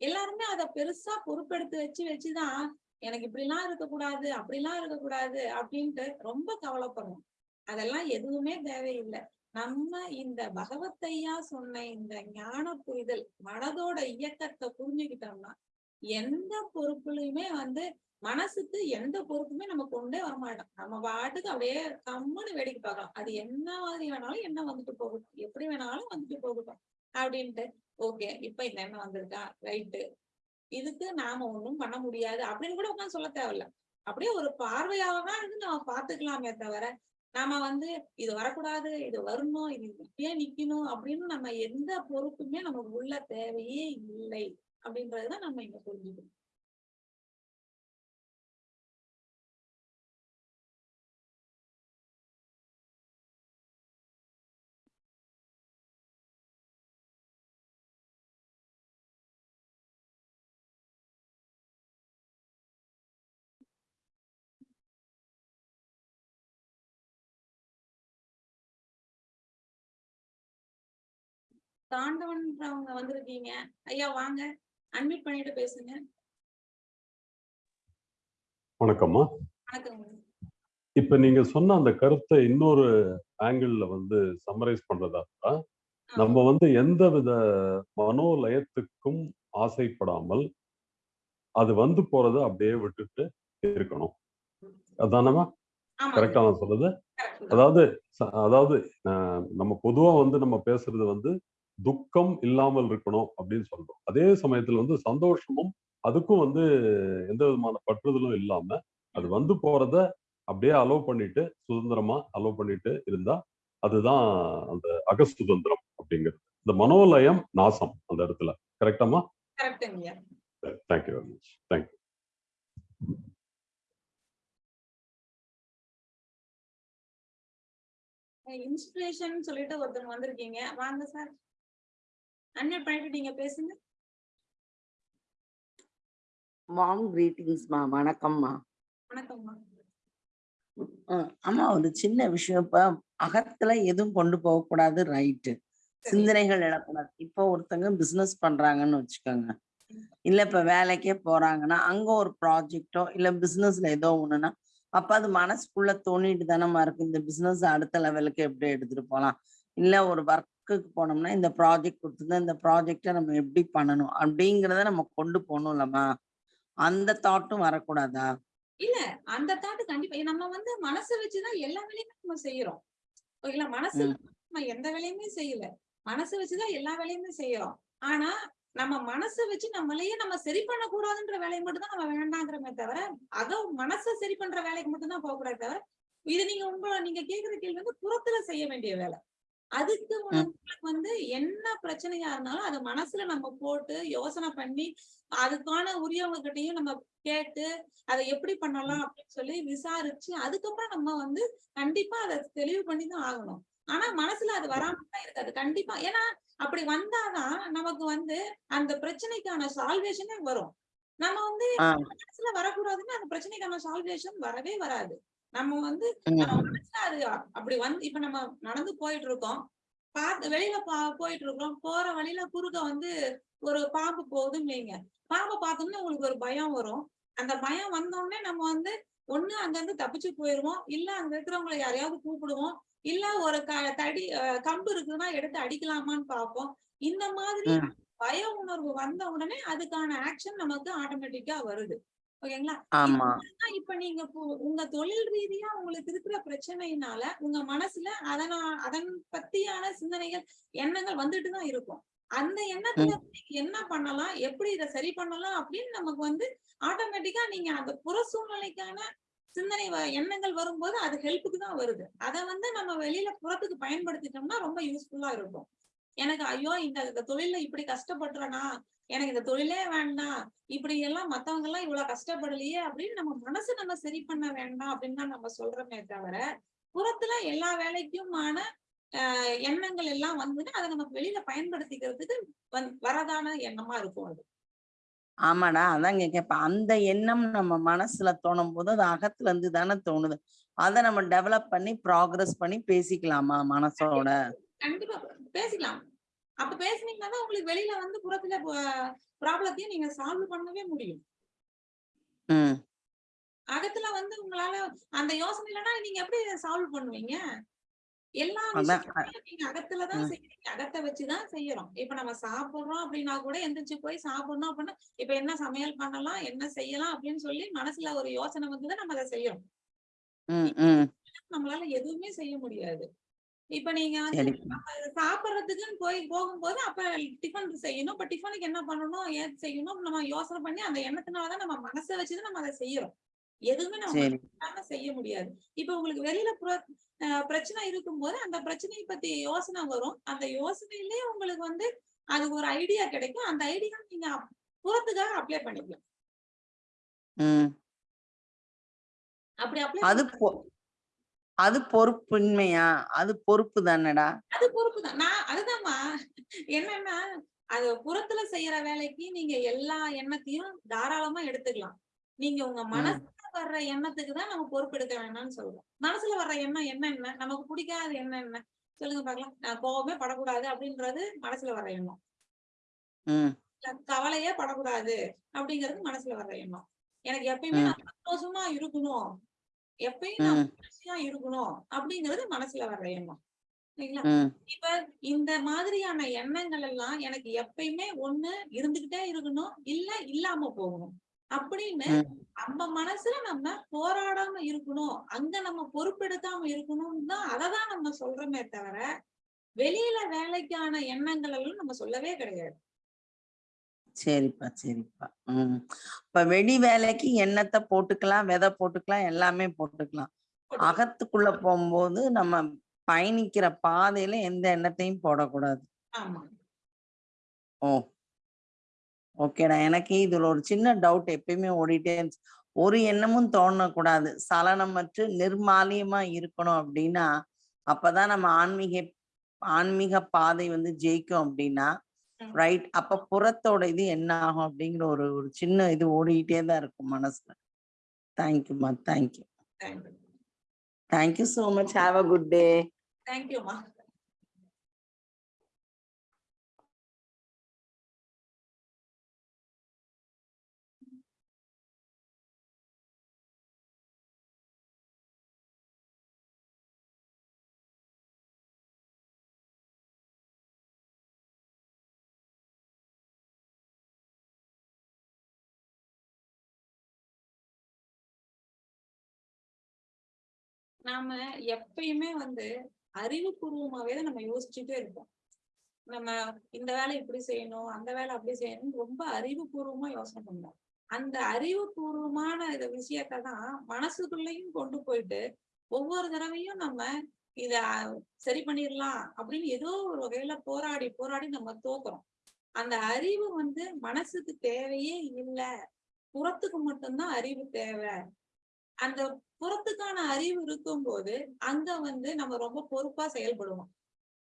எல்லாருமே அதை பெருசா பொறுப்பெடுத்து வச்சு வச்சுதான் எனக்கு இப்படிலாம் இருக்கக்கூடாது அப்படிலாம் இருக்கக்கூடாது அப்படின்ட்டு ரொம்ப கவலைப்படுறோம். அதெல்லாம் எதுவுமே தேவையில்லை. நம்ம இந்த பகவத்தையா சொன்ன இந்த ஞான புரிதல் மனதோட இயக்கத்தை புரிஞ்சுக்கிட்டோம்னா எந்த பொறுப்புலையுமே வந்து மனசுக்கு எந்த பொறுப்புமே நம்ம கொண்டே வரமாட்டோம் நம்ம பாட்டுக்கு அப்படியே கம்முன்னு வேடிக்கை பார்க்கலாம். அது என்ன மாதிரி வேணாலும் என்ன வந்துட்டு போகட்டும். எப்படி வேணாலும் வந்துட்டு போகட்டும். அப்படின்ட்டு ஓகே இப்ப இந்த எண்ணம் வந்திருக்கா? ரைட்டு இதுக்கு நாம ஒண்ணும் பண்ண முடியாது அப்படின்னு கூட உட்காந்து சொல்ல தேவையில்ல. அப்படியே ஒரு பார்வையாக தான் இருந்து நம்ம பாத்துக்கலாமே தவிர நாம வந்து இது வரக்கூடாது இது வரணும் இது இப்படியே நிக்கணும் அப்படின்னு நம்ம எந்த பொறுப்புமே நமக்கு உள்ள தேவையே இல்லை. அப்படின்றதுதான் நம்ம இங்க புரிஞ்சுக்கணும். தாண்டவன்றவங்க வந்திருக்கீங்க. ஐயா வாங்க. அட்மிட் பண்ணிட்டு பேசுங்க. வணக்கம்மா. வணக்கம். இப்ப நீங்க சொன்ன அந்த கருத்தை இன்னொரு ஆங்கிள் வந்து சம்மரைஸ் பண்றதா நம்ம வந்து எந்த வித மனோலயத்துக்கும் ஆசைப்படாமல் அது வந்து போறதை அப்படியே விட்டுட்டு இருக்கணும். அதானமா கரெக்டா நான் சொல்றது. அதாவது அதாவது நம்ம பொதுவா வந்து நம்ம பேசுறது வந்து துக்கம் இல்லாமல் இருக்கணும் அப்படின்னு சொல்றோம். அதே சமயத்துல வந்து சந்தோஷமும் அதுக்கும் வந்து எந்த விதமான பற்றுதலும் இல்லாம அது வந்து போறத அப்படியே அலோவ் பண்ணிட்டு சுதந்திரமா அலோவ் பண்ணிட்டு இருந்தா அதுதான் அந்த அகசுதந்திரம் அப்படிங்கிறது. இந்த மனோலயம் நாசம் அந்த இடத்துல. கரெக்டாமா thank you very much thank you inspiration சொல்லிட்டு ஒருத்தவங்க வந்திருக்கீங்க. வாங்க சார் அன்மிட் பண்ணிட்டு நீங்க பேசுங்க. வார்ம் கிரீட்டிங்ஸ்மா வணக்கம்மா வணக்கம்மா அம்மா ஒரு சின்ன விஷயம். இப்ப அகத்துல எதுவும் கொண்டு போக கூடாது ரைட்டு சிந்தனைகள் எழக்கூடாது. இப்போ ஒருத்தங்க பிசினஸ் பண்றாங்கன்னு வச்சுக்கோங்க. இல்ல இப்ப வேலைக்கே போறாங்கன்னா அங்க ஒரு ப்ராஜெக்டோ இல்ல பிசினஸ்ல ஏதோ ஒண்ணுன்னா அப்ப அது மனசுக்குள்ள தோணிட்டு தானம்மா இருக்கு. இந்த பிசினஸ் அடுத்த லெவலுக்கு எப்படி எடுத்துட்டு போலாம் இல்ல ஒரு ஒர்க்குக்கு போனோம்னா இந்த ப்ராஜெக்ட் கொடுத்துருந்தா இந்த ப்ராஜெக்டை நம்ம எப்படி பண்ணணும்? அப்படிங்கிறத நம்ம கொண்டு போகணும்லம்மா. அந்த தாட்டும் வரக்கூடாதா? இல்ல அந்த தாட்டு கண்டிப்பா. நம்ம வந்து மனசை வச்சுதான் எல்லா வேலையுமே நம்ம செய்யறோம். ஓகேங்களா மனசு. நம்ம எந்த வேலையுமே செய்யல. மனசு வச்சுதான் எல்லா வேலையுமே செய்யறோம். ஆனா நம்ம மனசை வச்சு நம்மளையே நம்ம சரி பண்ணக்கூடாதுன்ற வேலையை மட்டும் தான் நம்ம வேண்டாங்கிறமே தவிர அதோ மனசை சரி பண்ற வேலைக்கு மட்டும் தான் போகக்கூடாது தவிர இது நீங்க உங்களை நீங்க கேக்குற கேள்வி வந்து புறத்துல செய்ய வேண்டிய வேலை. அதுக்கு உங்களுக்கு வந்து என்ன பிரச்சனையா இருந்தாலும் அதை மனசுல நம்ம போட்டு யோசனை பண்ணி அதுக்கான உரியவங்க கிட்டயும் நம்ம கேட்டு அதை எப்படி பண்ணலாம் அப்படின்னு சொல்லி விசாரிச்சு அதுக்கப்புறம் நம்ம வந்து கண்டிப்பா அதை தெளிவு பண்ணி தான் ஆகணும். ஆனா மனசுல அது வராம தான் இருக்காது. கண்டிப்பா. ஏன்னா அப்படி வந்தாதான் நமக்கு வந்து அந்த பிரச்சனைக்கான சால்வேஷனே வரும். நம்ம வந்து. மனசுல வரக்கூடாதுன்னா அந்த பிரச்சனைக்கான சால்வேஷன் வரவே வராது. நம்ம வந்து அது அப்படி வந்து இப்ப நம்ம நடந்து போயிட்டு இருக்கோம் பார்த்து வெளியில பா- போயிட்டு இருக்கோம் போற வழியில குறுக்க வந்து ஒரு பாம்பு போகுதுன்னு வைங்க. பாம்பை பார்த்தோம்னா உங்களுக்கு ஒரு பயம் வரும். அந்த பயம் வந்த உடனே நம்ம வந்து ஒண்ணு அங்க இருந்து தப்பிச்சு போயிருவோம். இல்ல அங்க இருக்கிறவங்களை யாரையாவது கூப்பிடுவோம். இல்ல ஒரு க தடி கம்பு இருக்குதுன்னா எடுத்து அடிக்கலாமான்னு பார்ப்போம். இந்த மாதிரி. பய உணர்வு வந்த உடனே அதுக்கான ஆக்ஷன் நமக்கு ஆட்டோமேட்டிக்கா வருது. ஓகேங்களா? ஆமா. இப்ப நீங்க உங்க தொழில் ரீதியா உங்களுக்கு இருக்கிற பிரச்சனையினால உங்க மனசுல அதனா அதன் பத்தியான சிந்தனைகள் எண்ணங்கள் வந்துட்டு தான் இருக்கும். அந்த எண்ணத்துல என்ன பண்ணலாம்? எப்படி இதை சரி பண்ணலாம்? அப்படின்னு நமக்கு வந்து ஆட்டோமேட்டிக்கா நீங்க அந்த புற சூழ்நிலைக்கான சிந்தனை எண்ணங்கள் வரும்போது அது ஹெல்ப்புக்கு தான் வருது. அதை வந்து நம்ம வெளியில புறத்துக்கு பயன்படுத்திட்டோம்னா ரொம்ப யூஸ்ஃபுல்லா இருக்கும். எனக்கு ஐயோ இந்த தொழில்ல இப்படி கஷ்டப்படுறேனா? எனக்கு இந்த தொழிலே வேண்டாம். இப்படி எல்லாம் மத்தவங்க எல்லாம் இவ்வளவு கஷ்டப்படலையே அப்படின்னு நம்ம மனசு நம்ம சரி பண்ண வேண்டாம் அப்படின்னு தான் நம்ம சொல்றோமே தவிர புறத்துல எல்லா வேலைக்குமான ஆஹ் எண்ணங்கள் எல்லாம் வந்து அதை நம்ம வெளியில பயன்படுத்திக்கிறதுக்கு வரதான எண்ணமா இருக்கும் அது. ஆமாடா அதான் கேட்கப்ப அந்த எண்ணம் நம்ம மனசுல தோணும் போது அது அகத்துல இருந்து தானே தோணுது. அதை நம்ம டெவலப் பண்ணி ப்ராக்ரஸ் பண்ணி பேசிக்கலாமா மனசோட? கண்டிப்பா. பேசிக்கலாம். அப்ப பேசுனீங்கன்னா தான் உங்களுக்கு வெளியில வந்து புறத்துல ப்ராப்ளத்தையும் நீங்க சால்வ் பண்ணவே முடியும். அகத்துல வந்து உங்களால அந்த யோசனை இல்லைன்னா நீங்க எப்படி சால்வ் பண்ணுவீங்க? எல்லா நீங்க அகத்துலதான். செய்யறீங்க. அகத்தை வச்சுதான் செய்யறோம். இப்ப நம்ம சாப்பிடுறோம் அப்படின்னா கூட எந்திரிச்சு போய் சாப்பிடணும் அப்படின்னா இப்ப என்ன சமையல் பண்ணலாம் என்ன செய்யலாம் அப்படின்னு சொல்லி மனசுல ஒரு யோசனை வந்துதான் நம்ம அதை செய்யறோம். நம்மளால எதுவுமே செய்ய முடியாது. இப்ப நீங்க வந்து சாப்பிடுறதுக்குன்னு போய் போகும்போது அப்ப டிஃபன் செய்யணும். இப்ப டிஃபனுக்கு என்ன பண்ணணும்? ஏது செய்யணும்? நம்ம யோசனை பண்ணி அந்த எண்ணத்தினாலதான் நம்ம மனசை வச்சுதான் நம்ம அதை செய்யறோம். எதுவுமே நம்ம செய்ய முடியாது. இப்ப உங்களுக்கு வெளியில பிரச்சனை இருக்கும்போது அந்த பிரச்சனையை பத்தி யோசனை வரும். அந்த யோசனையிலேயே உங்களுக்கு வந்து அதுக்கு ஒரு ஐடியா கிடைக்கும். அந்த ஐடியா நீங்க புறத்துக்காக அப்ளை பண்ணிக்கலாம். அப்படி அப்ளை அது அது பொறுப்பின்மையா? அது பொறுப்பு தானடா? அது பொறுப்பு தான். நான் அதுதான்மா. என்னன்னா அது புறத்துல செய்யற வேலைக்கு நீங்க எல்லா எண்ணத்தையும் தாராளமா எடுத்துக்கலாம். நீங்க உங்க மனசுல வர்ற எண்ணத்துக்கு தான் நம்ம பொறுப்பு எடுக்க வேணாம்னு சொல்றோம். மனசுல வர்ற எண்ணம் என்ன என்ன? நமக்கு பிடிக்காத எண்ணம் என்ன? சொல்லுங்க பார்க்கலாம். நான் கோவமே படக்கூடாது அப்படின்றது மனசுல வர்ற எண்ணம். கவலையே படக்கூடாது அப்படிங்கிறது மனசுல வர்ற எண்ணம். எனக்கு எப்பயுமே சந்தோஷமா இருக்கணும். எப்பயும் நான் இருக்கணும் அப்படிங்கிறது மனசுல வர்ற எண்ணம். சரிங்களா இப்ப இந்த மாதிரியான எண்ணங்கள் எல்லாம் எனக்கு எப்பயுமே ஒண்ணு இருந்துகிட்டே இருக்கணும் இல்ல இல்லாம போகணும். அப்படின்னு. நம்ம மனசுல நம்ம போராடாம இருக்கணும் அங்க நம்ம பொறுப்பெடுக்காம இருக்கணும்னு தான் அததான் நம்ம சொல்றோமே தவிர வெளியில வேலைக்கான எண்ணங்கள் எல்லாம் நம்ம சொல்லவே கிடையாது. சரிப்பா சரிப்பா. ம். இப்ப வெடி வேலைக்கு எண்ணத்தை போட்டுக்கலாம் விதை போட்டுக்கலாம் எல்லாமே போட்டுக்கலாம். அகத்துக்குள்ள போகும்போது நம்ம பயணிக்கிற பாதையில எந்த எண்ணத்தையும் போடக்கூடாது. ஓ. ஓகேடா. எனக்கு இதுல ஒரு சின்ன டவுட் எப்பயுமே ஓடிட்டே இருந்துச்சு. ஒரு எண்ணமும் தோணக்கூடாது. சலனமற்று நிர்மாலியமா இருக்கணும் அப்படின்னா அப்பதான் நம்ம ஆன்மீக ஆன்மீக பாதை வந்து ஜெயிக்கும் அப்படின்னா. ரைட்? அப்ப புறத்தோட இது என்ன ஆகும் அப்படிங்கிற ஒரு ஒரு சின்ன இது ஓடிக்கிட்டே தான் இருக்கும் மனசுல. தேங்க்யூமா thank you thank you so much have a good day தேங்க்யூமா நாம எப்பயுமே வந்து அறிவுபூர்வமாவே தான் நம்ம யோசிச்சுட்டே இருப்போம். நம்ம இந்த வேலை இப்படி செய்யணும் அந்த வேலை அப்படி செய்யணும் ரொம்ப அறிவுபூர்வமா யோசனை பண்ணுவோம் அந்த அறிவுபூர்வமான இந்த விஷயத்தை தான் மனசுக்குள்ளேயும் கொண்டு போயிட்டு ஒவ்வொரு தடவையும் நம்ம இத சரி பண்ணிடலாம் அப்படின்னு ஏதோ ஒரு வகையில போராடி போராடி நம்ம தோக்குறோம். அந்த அறிவு வந்து மனசுக்கு தேவையே இல்லை. புறத்துக்கு மட்டும்தான் அறிவு தேவை. அந்த புறத்துக்கான அறிவு இருக்கும் போது அங்க வந்து நம்ம ரொம்ப பொறுப்பா செயல்படுவோம்.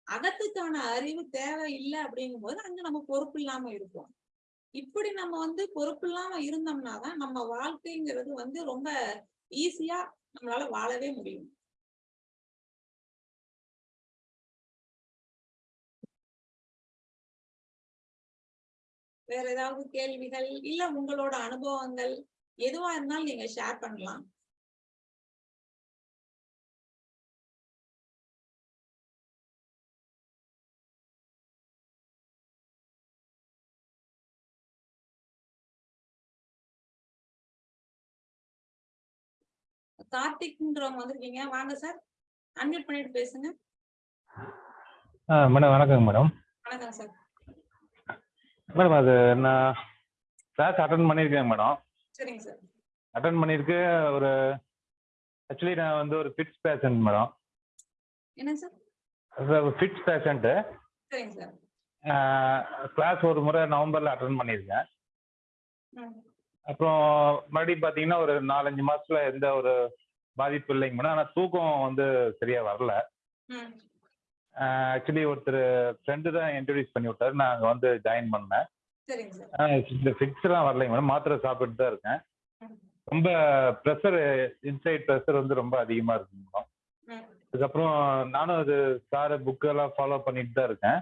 அகத்துக்கான அறிவு தேவை இல்லை அப்படிங்கும்போது அங்க நம்ம பொறுப்பு இல்லாம இருப்போம். இப்படி நம்ம வந்து பொறுப்பு இல்லாம இருந்தோம்னா தான் நம்ம வாழ்க்கைங்கிறது வந்து ரொம்ப ஈஸியா நம்மளால வாழவே முடியும். வேற ஏதாவது கேள்விகள்? இல்ல உங்களோட அனுபவங்கள்? எதுவா இருந்தாலும் நீங்க ஷேர் பண்ணலாம். கார்த்திக்ன்றவங்க வந்திருக்கீங்க. வாங்க சார் அன்மியூட் பண்ணிட்டு பேசுங்க. மேடம் வணக்கங்க மேடம். வணக்கம் சார் மேடம் அது நான் கிளாஸ் அட்டன் பண்ணியிருக்கேன் மேடம். சரிங்க சார். அட்டன் பண்ணியிருக்கு ஒரு ஆக்சுவலி நான் வந்து ஒரு ஃபிட்ஸ் பேஷண்ட் மேடம். என்ன சார்? ஃபிட்ஸ் பேஷண்ட்டு சரிங்க சார். கிளாஸ் ஒரு முறை நவம்பரில் அட்டன் பண்ணியிருக்கேன். அப்புறம் மறுபடியும் பார்த்தீங்கன்னா ஒரு நாலஞ்சு மாசத்துல எந்த ஒரு பாதிப்பு இல்லைங்க மேடம். ஆனால் தூக்கம் வந்து சரியா வரல. ஆக்சுவலி ஒருத்தர் ஃப்ரெண்டு தான் இன்ட்ரடியூஸ் பண்ணி விட்டாரு நான் அங்கே வந்து ஜாயின் பண்ணேன். இந்த ஃபிக்ஸ் எல்லாம் வரலைங்க மேடம் மாத்திரை சாப்பிட்டு தான் இருக்கேன். ரொம்ப ப்ரெஷர் இன்சைட் ப்ரெஷர் வந்து ரொம்ப அதிகமா இருக்குங்க மேடம் அதுக்கப்புறம் நானும் அது சார் புக்கெல்லாம் ஃபாலோ பண்ணிட்டு தான் இருக்கேன்.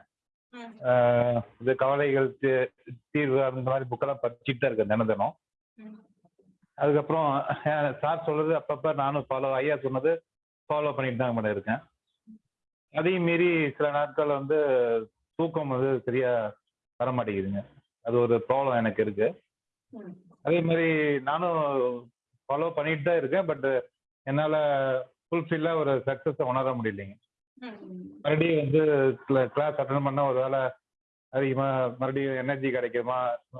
இது கவலைகள் தீர்வு அந்த மாதிரி புக்கெல்லாம் படிச்சுட்டு தான் இருக்கேன் தினம் தினம். அதுக்கப்புறம் சார் சொல்றது அப்பப்ப நானும் ஃபாலோ ஐயா சொன்னது ஃபாலோ பண்ணிட்டு தான் மேடம் இருக்கேன். அதையும் மீறி சில நாட்கள் வந்து தூக்கம் வந்து சரியா வர மாட்டேங்குதுங்க அது ஒரு ப்ராப்ளம் எனக்கு இருக்கு. அதே மாதிரி நானும் ஃபாலோ பண்ணிட்டு தான் இருக்கேன் பட் என்னால் ஃபுல்ஃபில்லாக ஒரு சக்ஸஸை உணர முடியலைங்க. மறுபடியும் வந்து கிளாஸ் அட்டன் பண்ண ஒரு வேளை அதிகமாக மறுபடியும் எனர்ஜி கிடைக்குமா?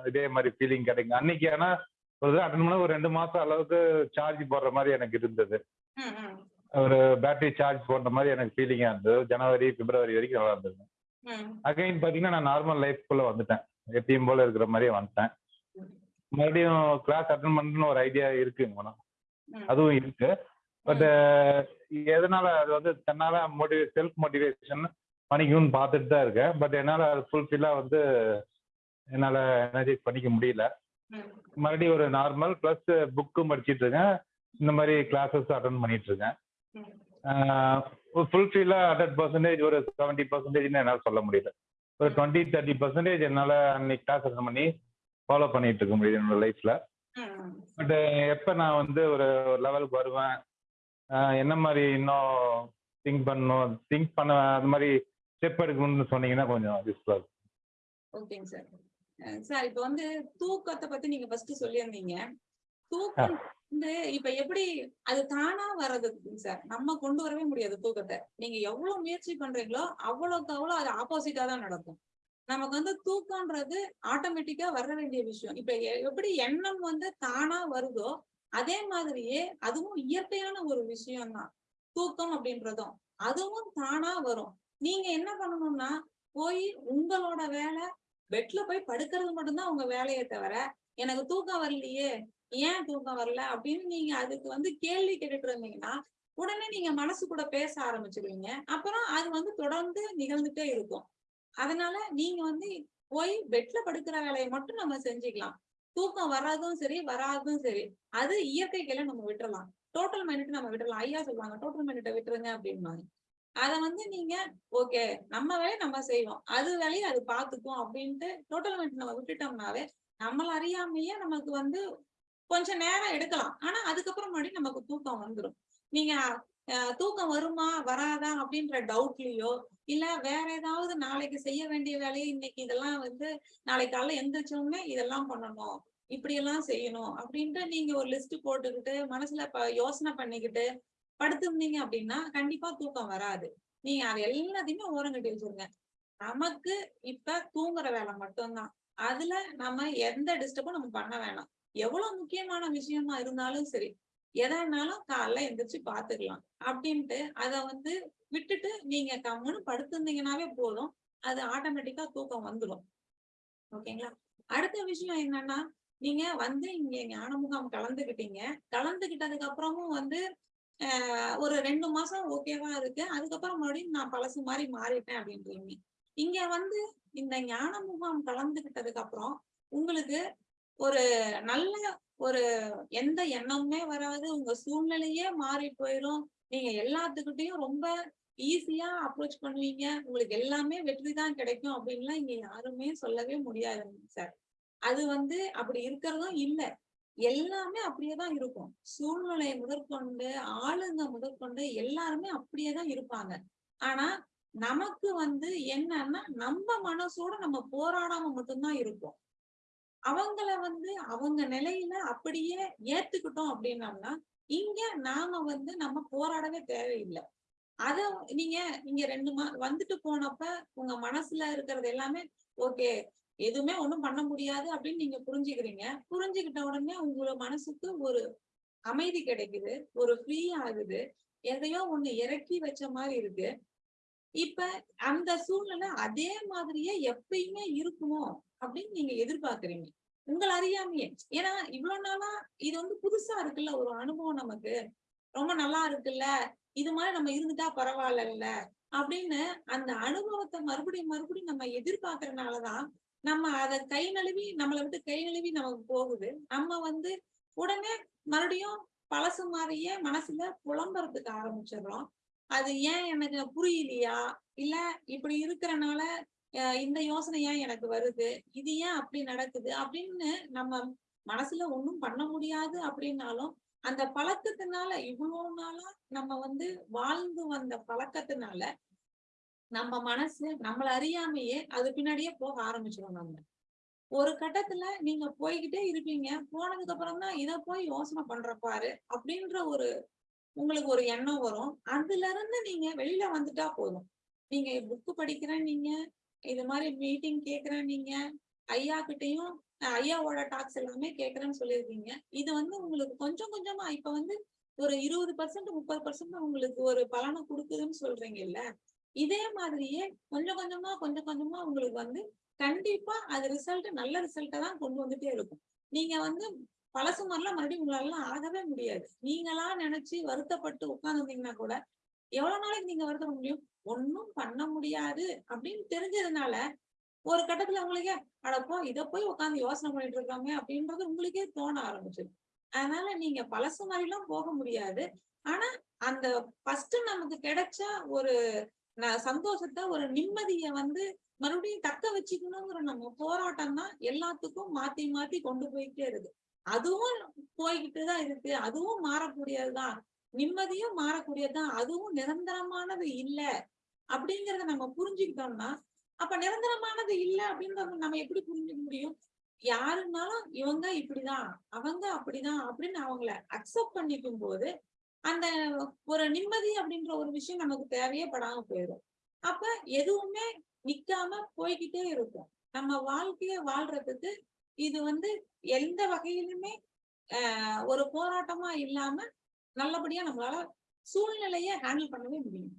இதே மாதிரி ஃபீலிங் கிடைக்கும். அன்னைக்கு ஆனால் ஒரு தடவை அட்டன் பண்ண ஒரு ரெண்டு மாதம் அளவுக்கு சார்ஜ் போடுற மாதிரி எனக்கு இருந்தது. ஒரு பேட்டரி சார்ஜ் போடுற மாதிரி எனக்கு ஃபீலிங்காக இருந்தது. ஜனவரி பிப்ரவரி வரைக்கும் நல்லா இருந்தது. அகைன் பார்த்தீங்கன்னா நான் நார்மல் லைஃப்குள்ளே வந்துட்டேன். எப்பயும் போல இருக்கிற மாதிரியே வந்துட்டேன். மறுபடியும் கிளாஸ் அட்டன் பண்ணணும்னு ஒரு ஐடியா இருக்குங்க மேடம் அதுவும் இருக்கு. பட் எதனால அது வந்து தன்னால மோட்டிவே செல்ஃப் மோட்டிவேஷன் பண்ணிக்கணும்னு பார்த்துட்டு தான் இருக்கேன். பட் என்னால் அது ஃபுல்ஃபில்லாக வந்து என்னால் எனர்ஜைஸ் பண்ணிக்க முடியல. மறுபடியும் ஒரு நார்மல் ப்ளஸ் புக்கும் படிச்சிட்டு இருக்கேன். இந்த மாதிரி கிளாஸஸ் அட்டன் பண்ணிட்டு இருக்கேன். ஃபுல்ஃபில்லாக ஹண்ட்ரட் பர்சன்டேஜ் ஒரு செவன்ட்டி பர்சன்டேஜ்னு என்னால் சொல்ல முடியல. ஒரு டுவெண்ட்டி தேர்ட்டி பர்சன்டேஜ் என்னால் அன்னைக்கு கிளாஸ் அட்டன் பண்ணி ஃபாலோ பண்ணிட்டு இருக்க முடியுது என்னோட ம் பட் எப்போ நான் வந்து ஒரு லெவலுக்கு வருவேன்? என்ன மாதிரி இன்னும் திங்க் பண்ணணும்? திங்க் பண்ண அந்த மாதிரி ஸ்டெப் எடுக்கணும்னு சொன்னீங்கன்னா கொஞ்சம் யூஸ்ஃபுல்லாக இருக்கும். ஓகேங்க சார் சார் இப்போ வந்து தூக்கத்தை பத்தி நீங்க ஃபர்ஸ்ட் சொல்லியிருந்தீங்க. தூக்கம் இந்த இப்ப எப்படி அது தானா வர்றது சார் நம்ம கொண்டு வரவே முடியாது தூக்கத்தை. நீங்க எவ்வளவு முயற்சி பண்றீங்களோ அவ்வளவுக்கு அவ்வளவு அது ஆப்போசிட்டா தான் நடக்கும். நமக்கு வந்து தூக்கம்ன்றது ஆட்டோமேட்டிக்கா வர வேண்டிய விஷயம். இப்ப எ- எப்படி எண்ணம் வந்து தானா வருதோ அதே மாதிரியே அதுவும் இயற்கையான ஒரு விஷயம் தான் தூக்கம் அப்படின்றதும் அதுவும் தானா வரும். நீங்க என்ன பண்ணணும்னா போய் உங்களோட வேலை பெட்ல போய் படுக்கிறது மட்டும்தான் உங்க வேலையை தவிர எனக்கு தூக்கம் வரலையே ஏன் தூக்கம் வரல அப்படின்னு நீங்க அதுக்கு வந்து கேள்வி கேட்டுட்டு இருந்தீங்கன்னா உடனே நீங்க மனசு கூட பேச ஆரம்பிச்சிருவீங்க. அப்புறம் அது வந்து தொடர்ந்து நிகழ்ந்துட்டே இருக்கும். அதனால நீங்க வந்து போய் பெட்ல படுக்கிற வேலையை மட்டும் நம்ம செஞ்சுக்கலாம். தூக்கம் வர்றதும் சரி வராதும் சரி. அது இயற்கை நம்ம விட்டுறலாம். டோட்டல் மைண்ட் நம்ம விட்டுறலாம். ஐயா சொல்லுவாங்க டோட்டல் மைனட்டை விட்டுருங்க அப்படின்பாங்க அத வந்து நீங்க ஓகே நம்ம வேலையை நம்ம செய்வோம். அது வேலையை அது பாத்துக்கும் அப்படின்ட்டு டோட்டல் மைண்ட் நம்ம விட்டுட்டோம்னாவே நம்மள அறியாமையே நமக்கு வந்து கொஞ்சம் நேரம் எடுக்கலாம். ஆனா அதுக்கப்புறம் மறுபடியும் நமக்கு தூக்கம் வந்துடும் நீங்க தூக்கம் வருமா வராதா அப்படின்ற டவுட்லயோ இல்ல வேற ஏதாவது நாளைக்கு செய்ய வேண்டிய வேலையை இன்னைக்கு இதெல்லாம் வந்து நாளைக்கு காலைல எந்திரிச்ச இதெல்லாம் பண்ணணும் இப்படி எல்லாம் செய்யணும் அப்படின்ட்டு நீங்க ஒரு லிஸ்ட் போட்டுக்கிட்டு மனசுல யோசனை பண்ணிக்கிட்டு படுத்திருந்தீங்க அப்படின்னா கண்டிப்பா தூக்கம் வராது. நீங்க அது எல்லாத்தையுமே ஓரங்கட்டி வச்சிருங்க. நமக்கு இப்ப தூங்குற வேலை மட்டும்தான். அதுல நம்ம எந்த டிஸ்டர்பும் நம்ம பண்ண வேணாம். எவ்வளவு முக்கியமான விஷயமா இருந்தாலும் சரி எதானாலும் காலைல எந்திரிச்சு பாத்துக்கலாம் அப்படின்ட்டு அத வந்து விட்டுட்டு நீங்க கம்முன்னு படுத்திருந்தீங்கன்னாவே போதும். அது ஆட்டோமேட்டிக்கா தூக்கம் வந்துடும் ஓகேங்களா? அடுத்த விஷயம் என்னன்னா நீங்க வந்து இங்க ஞான முகாம் கலந்துக்கிட்டீங்க கலந்துகிட்டதுக்கு அப்புறமும் வந்து ஆஹ் ஒரு ரெண்டு மாசம் ஓகேவா இருக்கு. அதுக்கப்புறம் மறுபடியும் நான் பழசு மாதிரி மாறிட்டேன் அப்படின்றீங்க. இங்க வந்து இந்த ஞான முகாம் கலந்துக்கிட்டதுக்கு அப்புறம் உங்களுக்கு ஒரு நல்ல ஒரு எந்த எண்ணமுமே வராது. உங்க சூழ்நிலையே மாறி போயிடும் நீங்க எல்லாத்துக்கிட்டையும் ரொம்ப ஈஸியா அப்ரோச் பண்ணுவீங்க. உங்களுக்கு எல்லாமே வெற்றி தான் கிடைக்கும் அப்படின்லாம் இங்க யாருமே சொல்லவே முடியாது சார். அது வந்து அப்படி இருக்கிறதும் இல்லை. எல்லாமே அப்படியே தான் இருக்கும். சூழ்நிலை முதற்கொண்டு ஆளுங்க முதற்கொண்டு எல்லாருமே அப்படியே தான் இருப்பாங்க. ஆனா நமக்கு வந்து என்னன்னா நம்ம மனசோட நம்ம போராடாம மட்டும்தான் இருப்போம். அவங்கள வந்து அவங்க நிலையில அப்படியே ஏத்துக்கிட்டோம் அப்படின்னம்னா இங்க நாம வந்து நம்ம போராடவே தேவையில்லை. அத நீங்க நீங்க ரெண்டு மா வந்துட்டு போனப்ப உங்க மனசுல இருக்கிறது எல்லாமே ஓகே எதுவுமே ஒண்ணும் பண்ண முடியாது அப்படின்னு நீங்க புரிஞ்சுக்கிறீங்க. புரிஞ்சுக்கிட்ட உடனே உங்களோட மனசுக்கு ஒரு அமைதி கிடைக்குது ஒரு ஃப்ரீ ஆகுது. எதையோ ஒண்ணு இறக்கி வச்ச மாதிரி இருக்கு. இப்ப அந்த சூழ்நிலை அதே மாதிரியே எப்பயுமே இருக்குமோ அப்படின்னு நீங்க எதிர்பார்க்கறீங்க. உங்களை அறியாமையே. ஏன்னா இவ்வளவு நாளா இது வந்து புதுசா இருக்குல்ல ஒரு அனுபவம் நமக்கு. ரொம்ப நல்லா இருக்குல்ல இது மாதிரி நம்ம இருந்துட்டா பரவாயில்ல அப்படின்னு அந்த அனுபவத்தை மறுபடியும் மறுபடியும் நம்ம எதிர்பார்க்கறதுனாலதான் நம்ம அதை கை நழுவி நம்மளை விட்டு கை நழுவி நமக்கு போகுது. நம்ம வந்து உடனே மறுபடியும் பழசு மாதிரியே மனசுல புலம்புறதுக்கு ஆரம்பிச்சிடுறோம். அது ஏன் எனக்கு புரியலையா? இல்ல இப்படி இருக்கிறனால இந்த யோசனை ஏன் எனக்கு வருது? இது ஏன் அப்படி நடக்குது? அப்படின்னு நம்ம மனசுல ஒண்ணும் பண்ண முடியாது அப்படின்னாலும் அந்த பழக்கத்தினால இவ்வளவு நாளா நம்ம வந்து வாழ்ந்து வந்த பழக்கத்தினால நம்ம மனசு நம்மள அறியாமையே அது பின்னாடியே போக ஆரம்பிச்சிடும் நம்ம. ஒரு கட்டத்துல நீங்க போய்கிட்டே இருப்பீங்க. போனதுக்கு அப்புறம் தான் இதை போய் யோசனை பண்ற பாரு அப்படின்ற ஒரு உங்களுக்கு ஒரு எண்ணம் வரும். அதுல இருந்து நீங்க வெளியில வந்துட்டா போதும். நீங்க புக்கு படிக்கிறேன் நீங்க இது மாதிரி மீட்டிங் கேக்குறேன் நீங்க. ஐயா கிட்டையும் ஐயாவோட டாக்ஸ் எல்லாமே கேக்குறேன்னு சொல்லியிருக்கீங்க. இது வந்து உங்களுக்கு கொஞ்சம் கொஞ்சமா இப்ப வந்து ஒரு இருபது பர்சன்ட் முப்பது பர்சன்ட் உங்களுக்கு ஒரு பலனை கொடுக்குதுன்னு சொல்றீங்க இல்ல இதே மாதிரியே கொஞ்சம் கொஞ்சமா கொஞ்சம் கொஞ்சமா உங்களுக்கு வந்து கண்டிப்பா அது ரிசல்ட் நல்ல ரிசல்ட்டை தான் கொண்டு வந்துட்டே இருக்கும். நீங்க வந்து பழசு மாதிரிலாம் மறுபடியும் உங்களால ஆகவே முடியாது. நீங்களா நினைச்சு வருத்தப்பட்டு உட்கார்ந்துருந்தீங்கன்னா கூட எவ்வளவு நாளைக்கு நீங்க வருத்தப்பட முடியும்? ஒண்ணும் பண்ண முடியாது அப்படின்னு தெரிஞ்சதுனால ஒரு கட்டத்துல உங்களுக்கே அடப்போ இத போய் உட்கார்ந்து யோசனை பண்ணிட்டு இருக்காங்க அப்படின்றது உங்களுக்கே தோண ஆரம்பிச்சிடும் அதனால நீங்க பழசு மாதிரிலாம் போக முடியாது. ஆனா அந்த ஃபர்ஸ்ட் நமக்கு கிடைச்ச ஒரு ந- சந்தோஷத்தை ஒரு நிம்மதிய வந்து மறுபடியும் தக்க வச்சுக்கணுங்கிற நம்ம போராட்டம் தான் எல்லாத்துக்கும் மாத்தி மாத்தி கொண்டு போயிட்டே இருக்கு. அதுவும் போய்கிட்டு தான் இருக்கு. அதுவும் மாறக்கூடியதுதான் நிம்மதியும் மாறக்கூடியதுதான் அதுவும் நிரந்தரமானது இல்லை. அப்படிங்கறத நம்ம புரிஞ்சுக்கிட்டோம்னா அப்ப நிரந்தரமானது இல்ல அப்படின்றத நம்ம எப்படி புரிஞ்சுக்க முடியும்? யாருன்னாலும் இவங்க இப்படிதான் அவங்க அப்படிதான் அப்படின்னு அவங்கள அக்செப்ட் பண்ணிக்கும் போது அந்த ஒரு நிம்மதி அப்படின்ற ஒரு விஷயம் நமக்கு தேவையே படாம போயிடும். அப்ப எதுவுமே நிக்காம போய்கிட்டே இருக்கும். நம்ம வாழ்க்கைய வாழ்றதுக்கு இது வந்து எந்த வகையிலுமே ஒரு போராட்டமா இல்லாம நல்லபடியா நம்மளால சூழ்நிலைய ஹேண்டில் பண்ணவே முடியும்.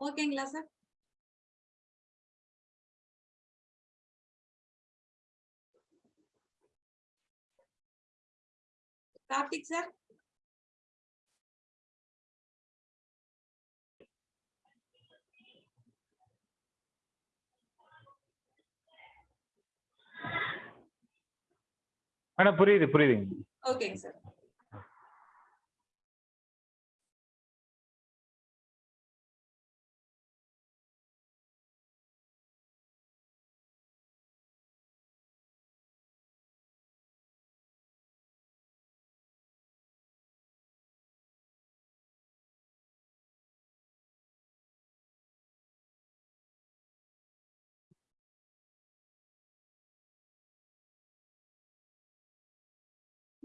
ஓகேங்களா சார் கார்த்திக் சார் மேடம் புரியுது புரியுதுங்க. ஓகேங்க சார்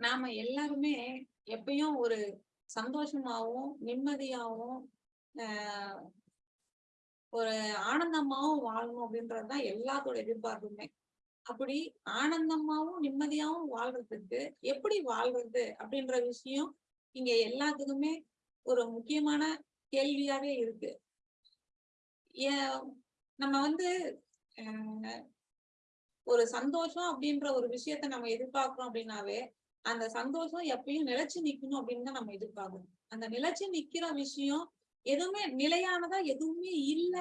நாம எல்லாருமே எப்பயும் ஒரு சந்தோஷமாவும் நிம்மதியாவும் ஆஹ் ஒரு ஆனந்தமாவும் வாழணும் அப்படின்றதுதான் எல்லாத்தோட எதிர்பார்ப்புமே. அப்படி ஆனந்தமாவும் நிம்மதியாவும் வாழ்றதுக்கு எப்படி வாழ்றது அப்படின்ற விஷயம் இங்க எல்லாத்துக்குமே ஒரு முக்கியமான கேள்வியாவே இருக்கு. ஏ- நம்ம வந்து ஒரு சந்தோஷம் அப்படின்ற ஒரு விஷயத்த நம்ம எதிர்பார்க்கிறோம் அப்படின்னாவே அந்த சந்தோஷம் எப்பயும் நிலைச்சு நிக்கணும் அப்படின்னு தான் நம்ம எதிர்பார்க்கணும். அந்த நிலைச்சு நிக்கிற விஷயம் எதுவுமே நிலையானதா எதுவுமே இல்ல.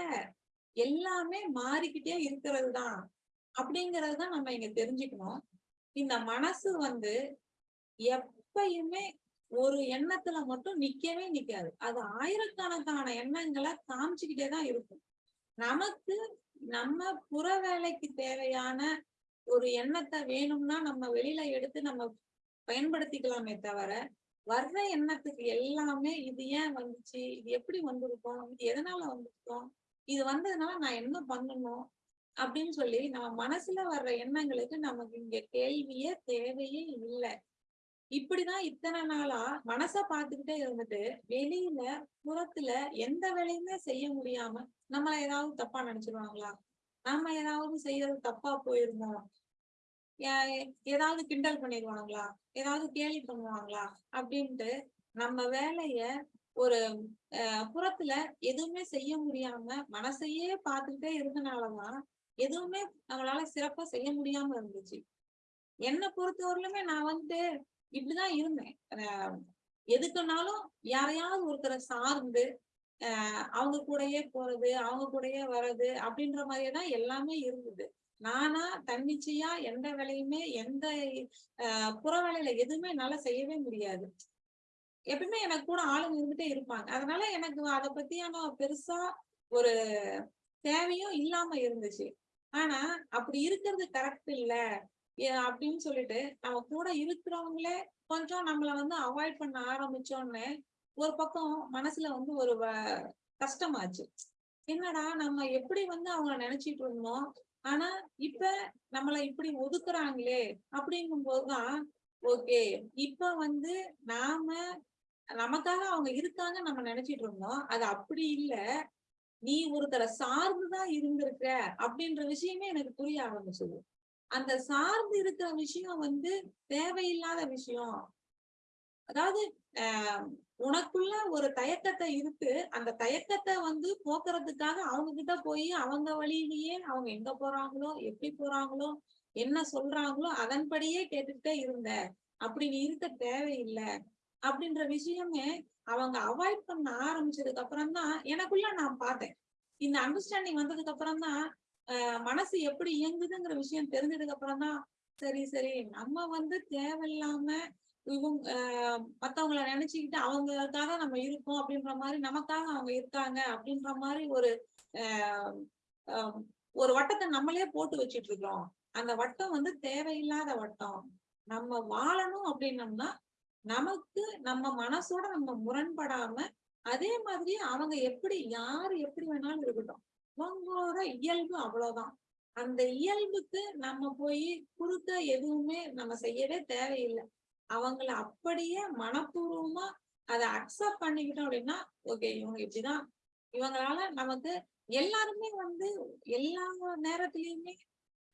எல்லாமே மாறிக்கிட்டே இருக்கிறது தான் அப்படிங்கறது தான் நம்ம இங்க தெரிஞ்சுக்கணும். இந்த மனசு வந்து எப்பயுமே ஒரு எண்ணத்துல மட்டும் நிக்கவே நிக்காது. அது ஆயிரக்கணக்கான எண்ணங்களை காமிச்சுக்கிட்டே தான் இருக்கும். நமக்கு நம்ம புற வேலைக்கு தேவையான ஒரு எண்ணத்தை வேணும்னா நம்ம வெளியில எடுத்து நம்ம பயன்படுத்திக்கலாமே தவிர வர்ற எண்ணத்துக்கு எல்லாமே இது ஏன் வந்துச்சு? இது எப்படி வந்திருக்கும்? இது எதனால வந்திருக்கோம்? இது வந்ததுனால நான் என்ன பண்ணணும்? அப்படின்னு சொல்லி நம்ம மனசுல வர்ற எண்ணங்களுக்கு நமக்கு இங்க கேள்வியே தேவையே இல்லை. இப்படிதான் இத்தனை நாளா மனச பார்த்துக்கிட்டே இருந்துட்டு வெளியில புறத்துல எந்த வேலையுமே செய்ய முடியாம நம்ம ஏதாவது தப்பா நினைச்சிருவாங்களா? நாம ஏதாவது செய்யறது தப்பா போயிருந்தோம் ஏதாவது கிண்டல் பண்ணிடுவாங்களா ஏதாவது கேலி பண்ணுவாங்களா? அப்படின்ட்டு நம்ம வேலைய ஒரு அஹ், புறத்துல எதுவுமே செய்ய முடியாம மனசையே பார்த்துக்கிட்டே இருந்தனாலதான் எதுவுமே அவங்களால சிறப்பா செய்ய முடியாம இருந்துச்சு. என்னை பொறுத்தவரையிலுமே நான் வந்து இப்படிதான் இருந்தேன். எதுக்குனாலும் யாரையாவது ஒருத்தரை சார்ந்து அவங்க கூடயே போறது அவங்க கூடயே வர்றது அப்படின்ற மாதிரியே தான் எல்லாமே இருந்தது. நானா தன்னிச்சையா எந்த வேலையுமே எந்த ஆஹ் புற வேலையில எதுவுமே என்னால செய்யவே முடியாது. எப்பவுமே எனக்கு கூட ஆளுங்க இருந்துட்டே இருப்பாங்க. அதனால எனக்கு அதை பத்தியான பெருசா ஒரு தேவையும் இல்லாம இருந்துச்சு. ஆனா அப்படி இருக்கிறது கரெக்ட் இல்ல ஏ- அப்படின்னு சொல்லிட்டு நம்ம கூட இருக்கிறவங்களே கொஞ்சம் நம்மள வந்து அவாய்ட் பண்ண ஆரம்பிச்சோன்னு ஒரு பக்கம் மனசுல வந்து ஒரு வ- கஷ்டமாச்சு. என்னடா நம்ம எப்படி வந்து அவங்க நினைச்சிட்டு இருந்தோம்? ஆனா இப்ப நம்மள இப்படி ஒதுக்குறாங்களே அப்படிங்கும் போதுதான் ஓகே இப்ப வந்து நாம நமக்காக அவங்க இருக்காங்க நம்ம நினைச்சிட்டு இருந்தோம். அது அப்படி இல்ல. நீ ஒருத்தரை சார்ந்துதான் இருந்திருக்க அப்படின்ற விஷயமே எனக்கு புரிய ஆரம்பிச்சது. அந்த சார்ந்து இருக்கிற விஷயம் வந்து தேவையில்லாத விஷயம். அதாவது ஆஹ் உனக்குள்ள ஒரு தயக்கத்தை இருக்கு. அந்த தயக்கத்தை வந்து போக்குறதுக்காக அவங்க கிட்ட போய் அவங்க வழியிலேயே அவங்க எங்க போறாங்களோ எப்படி போறாங்களோ என்ன சொல்றாங்களோ அதன்படியே கேட்டுக்கிட்டே இருந்த அப்படி நீ இருக்க தேவையில்லை. அப்படின்ற விஷயமே அவங்க அவாய்ட் பண்ண ஆரம்பிச்சதுக்கு அப்புறம் தான் எனக்குள்ள நான் பார்த்தேன். இந்த அண்டர்ஸ்டாண்டிங் வந்ததுக்கு அப்புறம் தான் ஆஹ் மனசு எப்படி இயங்குதுங்கிற விஷயம் தெரிஞ்சதுக்கு அப்புறம் தான் சரி சரி நம்ம வந்து தேவையில்லாம இவங்க ஆஹ் மத்தவங்கள நினைச்சுக்கிட்டு அவங்களுக்காக நம்ம இருக்கோம் அப்படின்ற மாதிரி நமக்காக அவங்க இருக்காங்க அப்படின்ற மாதிரி ஒரு ஆஹ் ஆஹ் ஒரு வட்டத்தை நம்மளே போட்டு வச்சிட்டு இருக்கிறோம். அந்த வட்டம் வந்து தேவையில்லாத வட்டம். நம்ம வாழணும் அப்படின்னம்னா நமக்கு நம்ம மனசோட நம்ம முரண்படாம அதே மாதிரி அவங்க எப்படி யாரு எப்படி வேணாலும் இருக்கட்டும். அவங்களோட இயல்பு அவ்வளவுதான். அந்த இயல்புக்கு நம்ம போய் குறுக்க எதுவுமே நம்ம செய்யவே தேவையில்லை. அவங்கள அப்படியே மனப்பூர்வமா அதை அக்செப்ட் பண்ணிக்கிட்டோம் அப்படின்னா ஓகே இவங்க இப்படிதான். இவங்களால நமக்கு எல்லாருமே வந்து எல்லா நேரத்துலயுமே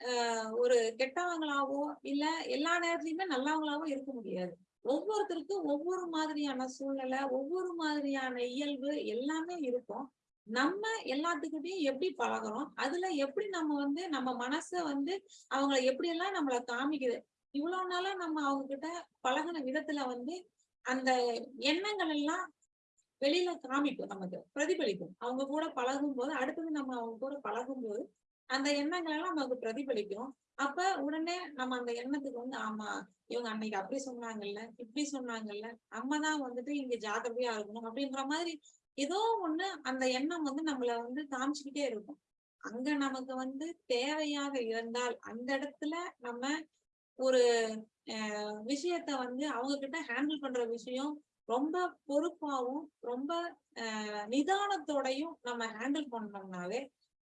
ஆஹ் ஒரு கெட்டவங்களாவோ இல்ல எல்லா நேரத்துலயுமே நல்லவங்களாவோ இருக்க முடியாது. ஒவ்வொருத்தருக்கும் ஒவ்வொரு மாதிரியான சூழ்நிலை ஒவ்வொரு மாதிரியான இயல்பு எல்லாமே இருக்கும். நம்ம எல்லாத்துக்கிட்டையும் எப்படி பழகுறோம்? அதுல எப்படி நம்ம வந்து நம்ம மனச வந்து அவங்கள எப்படி எல்லாம் நம்மள காமிக்குது? இவ்வளவு நாளா நம்ம அவங்க கிட்ட பழகுன விதத்துல வந்து அந்த எண்ணங்கள் எல்லாம் வெளியில காமிக்கும் நமக்கு பிரதிபலிக்கும். அவங்க கூட பழகும் போது அடுத்தது நம்ம அவங்க கூட பழகும் போது அந்த எண்ணங்கள் எல்லாம் நமக்கு பிரதிபலிக்கும். அப்ப உடனே நம்ம அந்த எண்ணத்துக்கு வந்து ஆமா இவங்க அன்னைக்கு அப்படி சொன்னாங்கல்ல இப்படி சொன்னாங்கல்ல நம்ம தான் வந்துட்டு இங்க ஜாக்கிரதையா இருக்கணும் அப்படின்ற மாதிரி ஏதோ ஒண்ணு அந்த எண்ணம் வந்து நம்மள வந்து காமிச்சுக்கிட்டே இருக்கும். அங்க நமக்கு வந்து தேவையாக இருந்தால் அந்த இடத்துல நம்ம ஒரு விஷயத்த வந்து அவங்க கிட்ட ஹேண்டில் பண்ற விஷயம் ரொம்ப பொறுப்பாவும் ரொம்ப நிதானத்தோடையும் நம்ம ஹேண்டில் பண்ணோம்னாவே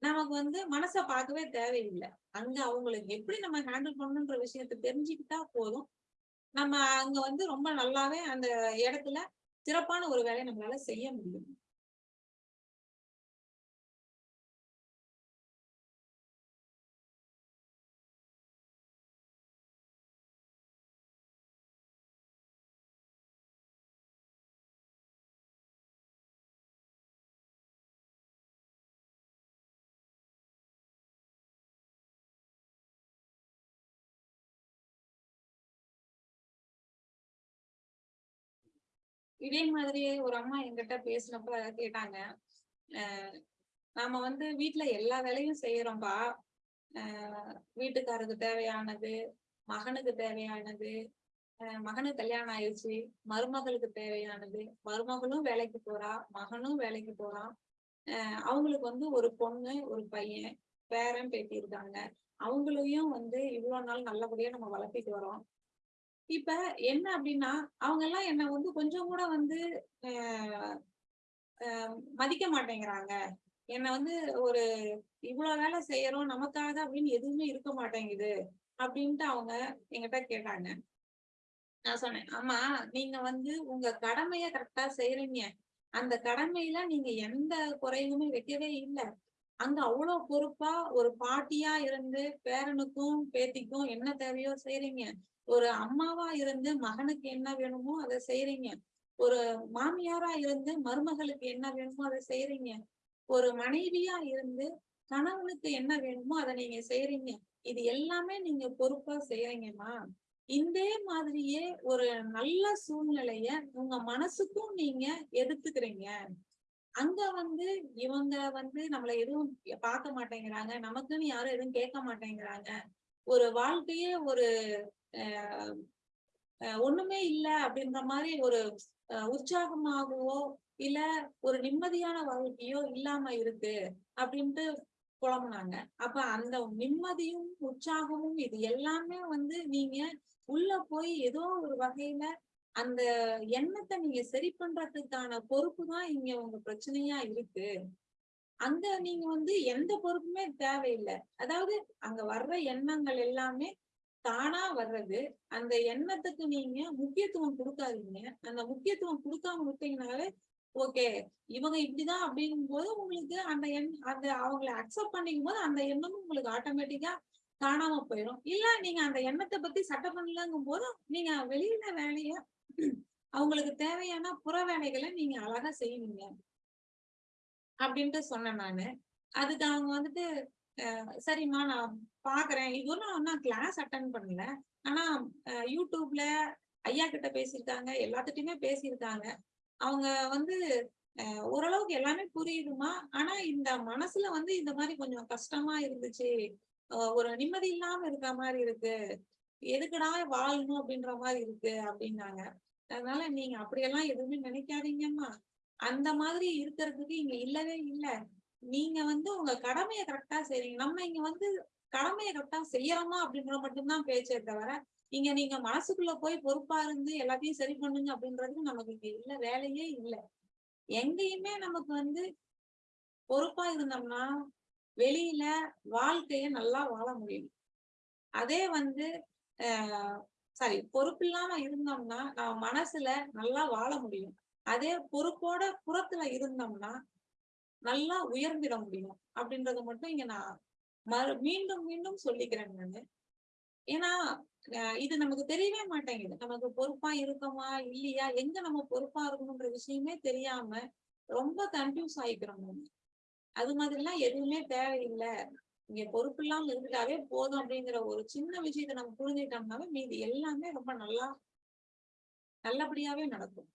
நமக்கு வந்து மனசை பார்க்கவே தேவையில்லை. அங்க அவங்களுக்கு எப்படி நம்ம ஹேண்டில் பண்ணணுன்ற விஷயத்த தெரிஞ்சுக்கிட்டா போதும். நம்ம அங்க வந்து ரொம்ப நல்லாவே அந்த இடத்துல சிறப்பான ஒரு வேலையை நம்மளால செய்ய முடியும். இதே மாதிரியே ஒரு அம்மா என்கிட்ட பேசினப்ப கேட்டாங்க. நாம வந்து வீட்டுல எல்லா வேலையும் செய்யறோம்பா வீட்டுக்காரருக்கு தேவையானது மகனுக்கு தேவையானது மகனுக்கு கல்யாணம் ஆயிடுச்சு மருமகளுக்கு தேவையானது மருமகளும் வேலைக்கு போறா மகனும் வேலைக்கு போறான் அவங்களுக்கு வந்து ஒரு பொண்ணு ஒரு பையன் பேரன் பேட்டி இருக்காங்க. அவங்களையும் வந்து இவ்வளவு நாள் நல்லபடியா நம்ம வளர்த்திட்டு வரோம் இப்ப என்ன அப்படின்னா அவங்க எல்லாம் என்ன வந்து கொஞ்சம் கூட வந்து மதிக்க மாட்டேங்கிறாங்க. என்ன வந்து ஒரு இவ்வளவு வேலை செய்யறோம் நமக்காக அப்படின்னு எதுவுமே இருக்க மாட்டேங்குது அப்படின்ட்டு அவங்க என்கிட்ட கேட்டாங்க. நான் சொன்னேன் ஆமா நீங்க வந்து உங்க கடமைய கரெக்டா செய்யறீங்க அந்த கடமையில நீங்க எந்த குறையுமே வைக்கவே இல்லை. அங்க அவ்வளவு பொறுப்பா ஒரு பாட்டியா இருந்து பேரனுக்கும் பேத்திக்கும் என்ன தேவையோ செய்யறீங்க ஒரு அம்மாவா இருந்து மகனுக்கு என்ன வேணுமோ அதை செய்யறீங்க ஒரு மாமியாரா இருந்து மருமகளுக்கு என்ன வேணுமோ அதை செய்யறீங்க ஒரு மனைவியா இருந்து கணவனுக்கு என்ன வேணுமோ அதை நீங்க செய்யறீங்க இது எல்லாமே நீங்க பொறுப்பா செய்யறீங்கம்மா இதே மாதிரியே ஒரு நல்ல சூழ்நிலைய உங்க மனசுக்கும் நீங்க எடுத்துக்கிறீங்க. அங்க வந்து இவங்க வந்து நம்மள எதுவும் பார்க்க மாட்டேங்கிறாங்க. நமக்குன்னு யாரும் எதுவும் கேட்க மாட்டேங்கிறாங்க. ஒரு வாழ்க்கையே ஒரு ஒண்ணுமே இல்ல அப்படின்ற மாதிரி ஒரு உற்சாகமாகவோ இல்ல ஒரு நிம்மதியான வாழ்க்கையோ இல்லாம இருக்கு அப்படின்ட்டு புலம்புனாங்க. அப்ப அந்த நிம்மதியும் உற்சாகமும் இது எல்லாமே வந்து நீங்க உள்ள போய் ஏதோ ஒரு வகையில அந்த எண்ணத்தை நீங்க சரி பண்றதுக்கான பொறுப்பு தான் இங்க உங்க பிரச்சனையா இருக்கு. அங்க நீங்க வந்து எந்த பொறுப்புமே தேவையில்லை. அதாவது அங்க வர்ற எண்ணங்கள் எல்லாமே தானா வர்றது. அந்த எண்ணத்துக்கு நீங்க முக்கியத்துவம் கொடுக்காதீங்க. அந்த முக்கியத்துவம் கொடுக்காம விட்டீங்கனாலே ஓகே இவங்க இப்படிதான் அப்படிங்கும் போது உங்களுக்கு அந்த எண் அந்த அவங்கள அக்செப்ட் பண்ணிக்கும் போது அந்த எண்ணமும் உங்களுக்கு ஆட்டோமேட்டிக்கா காணாம போயிடும் இல்ல நீங்க அந்த எண்ணத்தை பத்தி சட்டம் பண்ணலங்கும் போது நீங்க வெளியில வேலைய அவங்களுக்கு தேவையான புற வேலைகளை நீங்க அழகா செய்வீங்க. அப்படின்ட்டு சொன்னேன் நானு. அதுக்கு அவங்க வந்துட்டு சரிம்மா நான் பாக்குறேன். இது ஒன்றும் நான் கிளாஸ் அட்டன் பண்ணல. ஆனா யூடியூப்ல ஐயா கிட்ட பேசியிருக்காங்க. எல்லாத்துட்டையுமே பேசியிருக்காங்க. அவங்க வந்து அஹ் ஓரளவுக்கு எல்லாமே புரியுதுமா ஆனா இந்த மனசுல வந்து இந்த மாதிரி கொஞ்சம் கஷ்டமா இருந்துச்சு. ஒரு நிம்மதி இல்லாம இருக்க மாதிரி இருக்கு. எதுக்குடா வாழணும் அப்படின்ற மாதிரி இருக்கு அப்படின்னாங்க. அதனால நீங்க அப்படியெல்லாம் எதுவுமே நினைக்காதீங்கம்மா. அந்த மாதிரி இருக்கிறதுக்கு இங்க இல்லவே இல்லை. நீங்க வந்து உங்க கடமையை கரெக்டா செய்றீங்க. நம்ம இங்க வந்து கடமையை கரெக்டா செய்யறோமா அப்படிங்கிற மட்டும்தான் பேச்சே தவிர இங்க நீங்க மனசுக்குள்ள போய் பொறுப்பா இருந்து எல்லாத்தையும் சரி பண்ணுங்க அப்படின்றதுக்கு நமக்கு இங்க இல்ல வேலையே இல்லை. எங்கேயுமே நமக்கு வந்து பொறுப்பா இருந்தோம்னா வெளியில வாழ்க்கைய நல்லா வாழ முடியும். அதே வந்து சாரி பொறுப்பு இல்லாம இருந்தோம்னா நம்ம மனசுல நல்லா வாழ முடியும். அதே பொறுப்போட புறத்துல இருந்தோம்னா நல்லா உயர்ந்திட முடியும். அப்படின்றத மட்டும் இங்க நான் மறு மீண்டும் மீண்டும் சொல்லிக்கிறேன் நானு. ஏன்னா இது நமக்கு தெரியவே மாட்டேங்குது. நமக்கு பொறுப்பா இருக்கோமா இல்லையா? எங்க நம்ம பொறுப்பா இருக்கணும்ன்ற விஷயமே தெரியாம ரொம்ப கன்ஃபியூஸ் ஆயிக்கிறோம் நம்ம அது மாதிரிலாம் எதுவுமே தேவையில்லை. இங்க பொறுப்பு இல்லாம இருந்துட்டாவே போதும் அப்படிங்கிற ஒரு சின்ன விஷயத்த நம்ம புரிஞ்சுக்கிட்டோம்னாவே மீதி எல்லாமே ரொம்ப நல்லா நல்லபடியாவே நடக்கும்.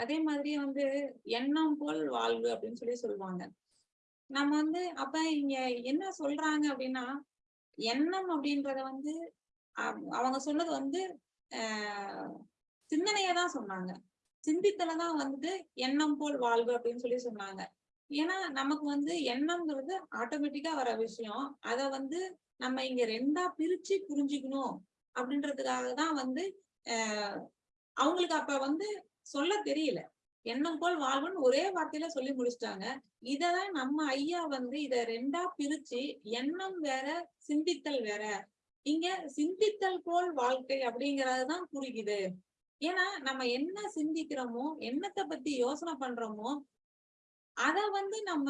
அதே மாதிரி வந்து எண்ணம் போல் வாழ்வு அப்படின்னு சொல்லி சொல்லுவாங்க. நம்ம வந்து அப்ப இங்க என்ன சொல்றாங்க அப்படின்னா எண்ணம் அப்படின்றத வந்து அவங்க சொன்னது வந்து ஆஹ் சிந்தனையை தான் சொன்னாங்க. சிந்தித்தலதான் வந்து எண்ணம் போல் வாழ்வு அப்படின்னு சொல்லி சொன்னாங்க. ஏன்னா நமக்கு வந்து எண்ணம்ங்கிறது ஆட்டோமேட்டிக்கா வர விஷயம். அத வந்து நம்ம இங்க ரெண்டா பிரிச்சு புரிஞ்சுக்கணும் அப்படின்றதுக்காக தான் வந்து ஆஹ் அவங்களுக்கு அப்ப வந்து சொல்ல தெரியல. எண்ணம் போல் வாழ்வுன்னு ஒரே வார்த்தையில சொல்லி முடிச்சிட்டாங்க. இததான் நம்ம ஐயா வந்து இத ரெண்டா பிரிச்சு எண்ணம் வேற சிந்தித்தல் வேற. இங்க சிந்தித்தல் போல் வாழ்க்கை அப்படிங்கறதுதான் புரியுது. ஏன்னா நம்ம என்ன சிந்திக்கிறோமோ என்னத்தை பத்தி யோசனை பண்றோமோ அத வந்து நம்ம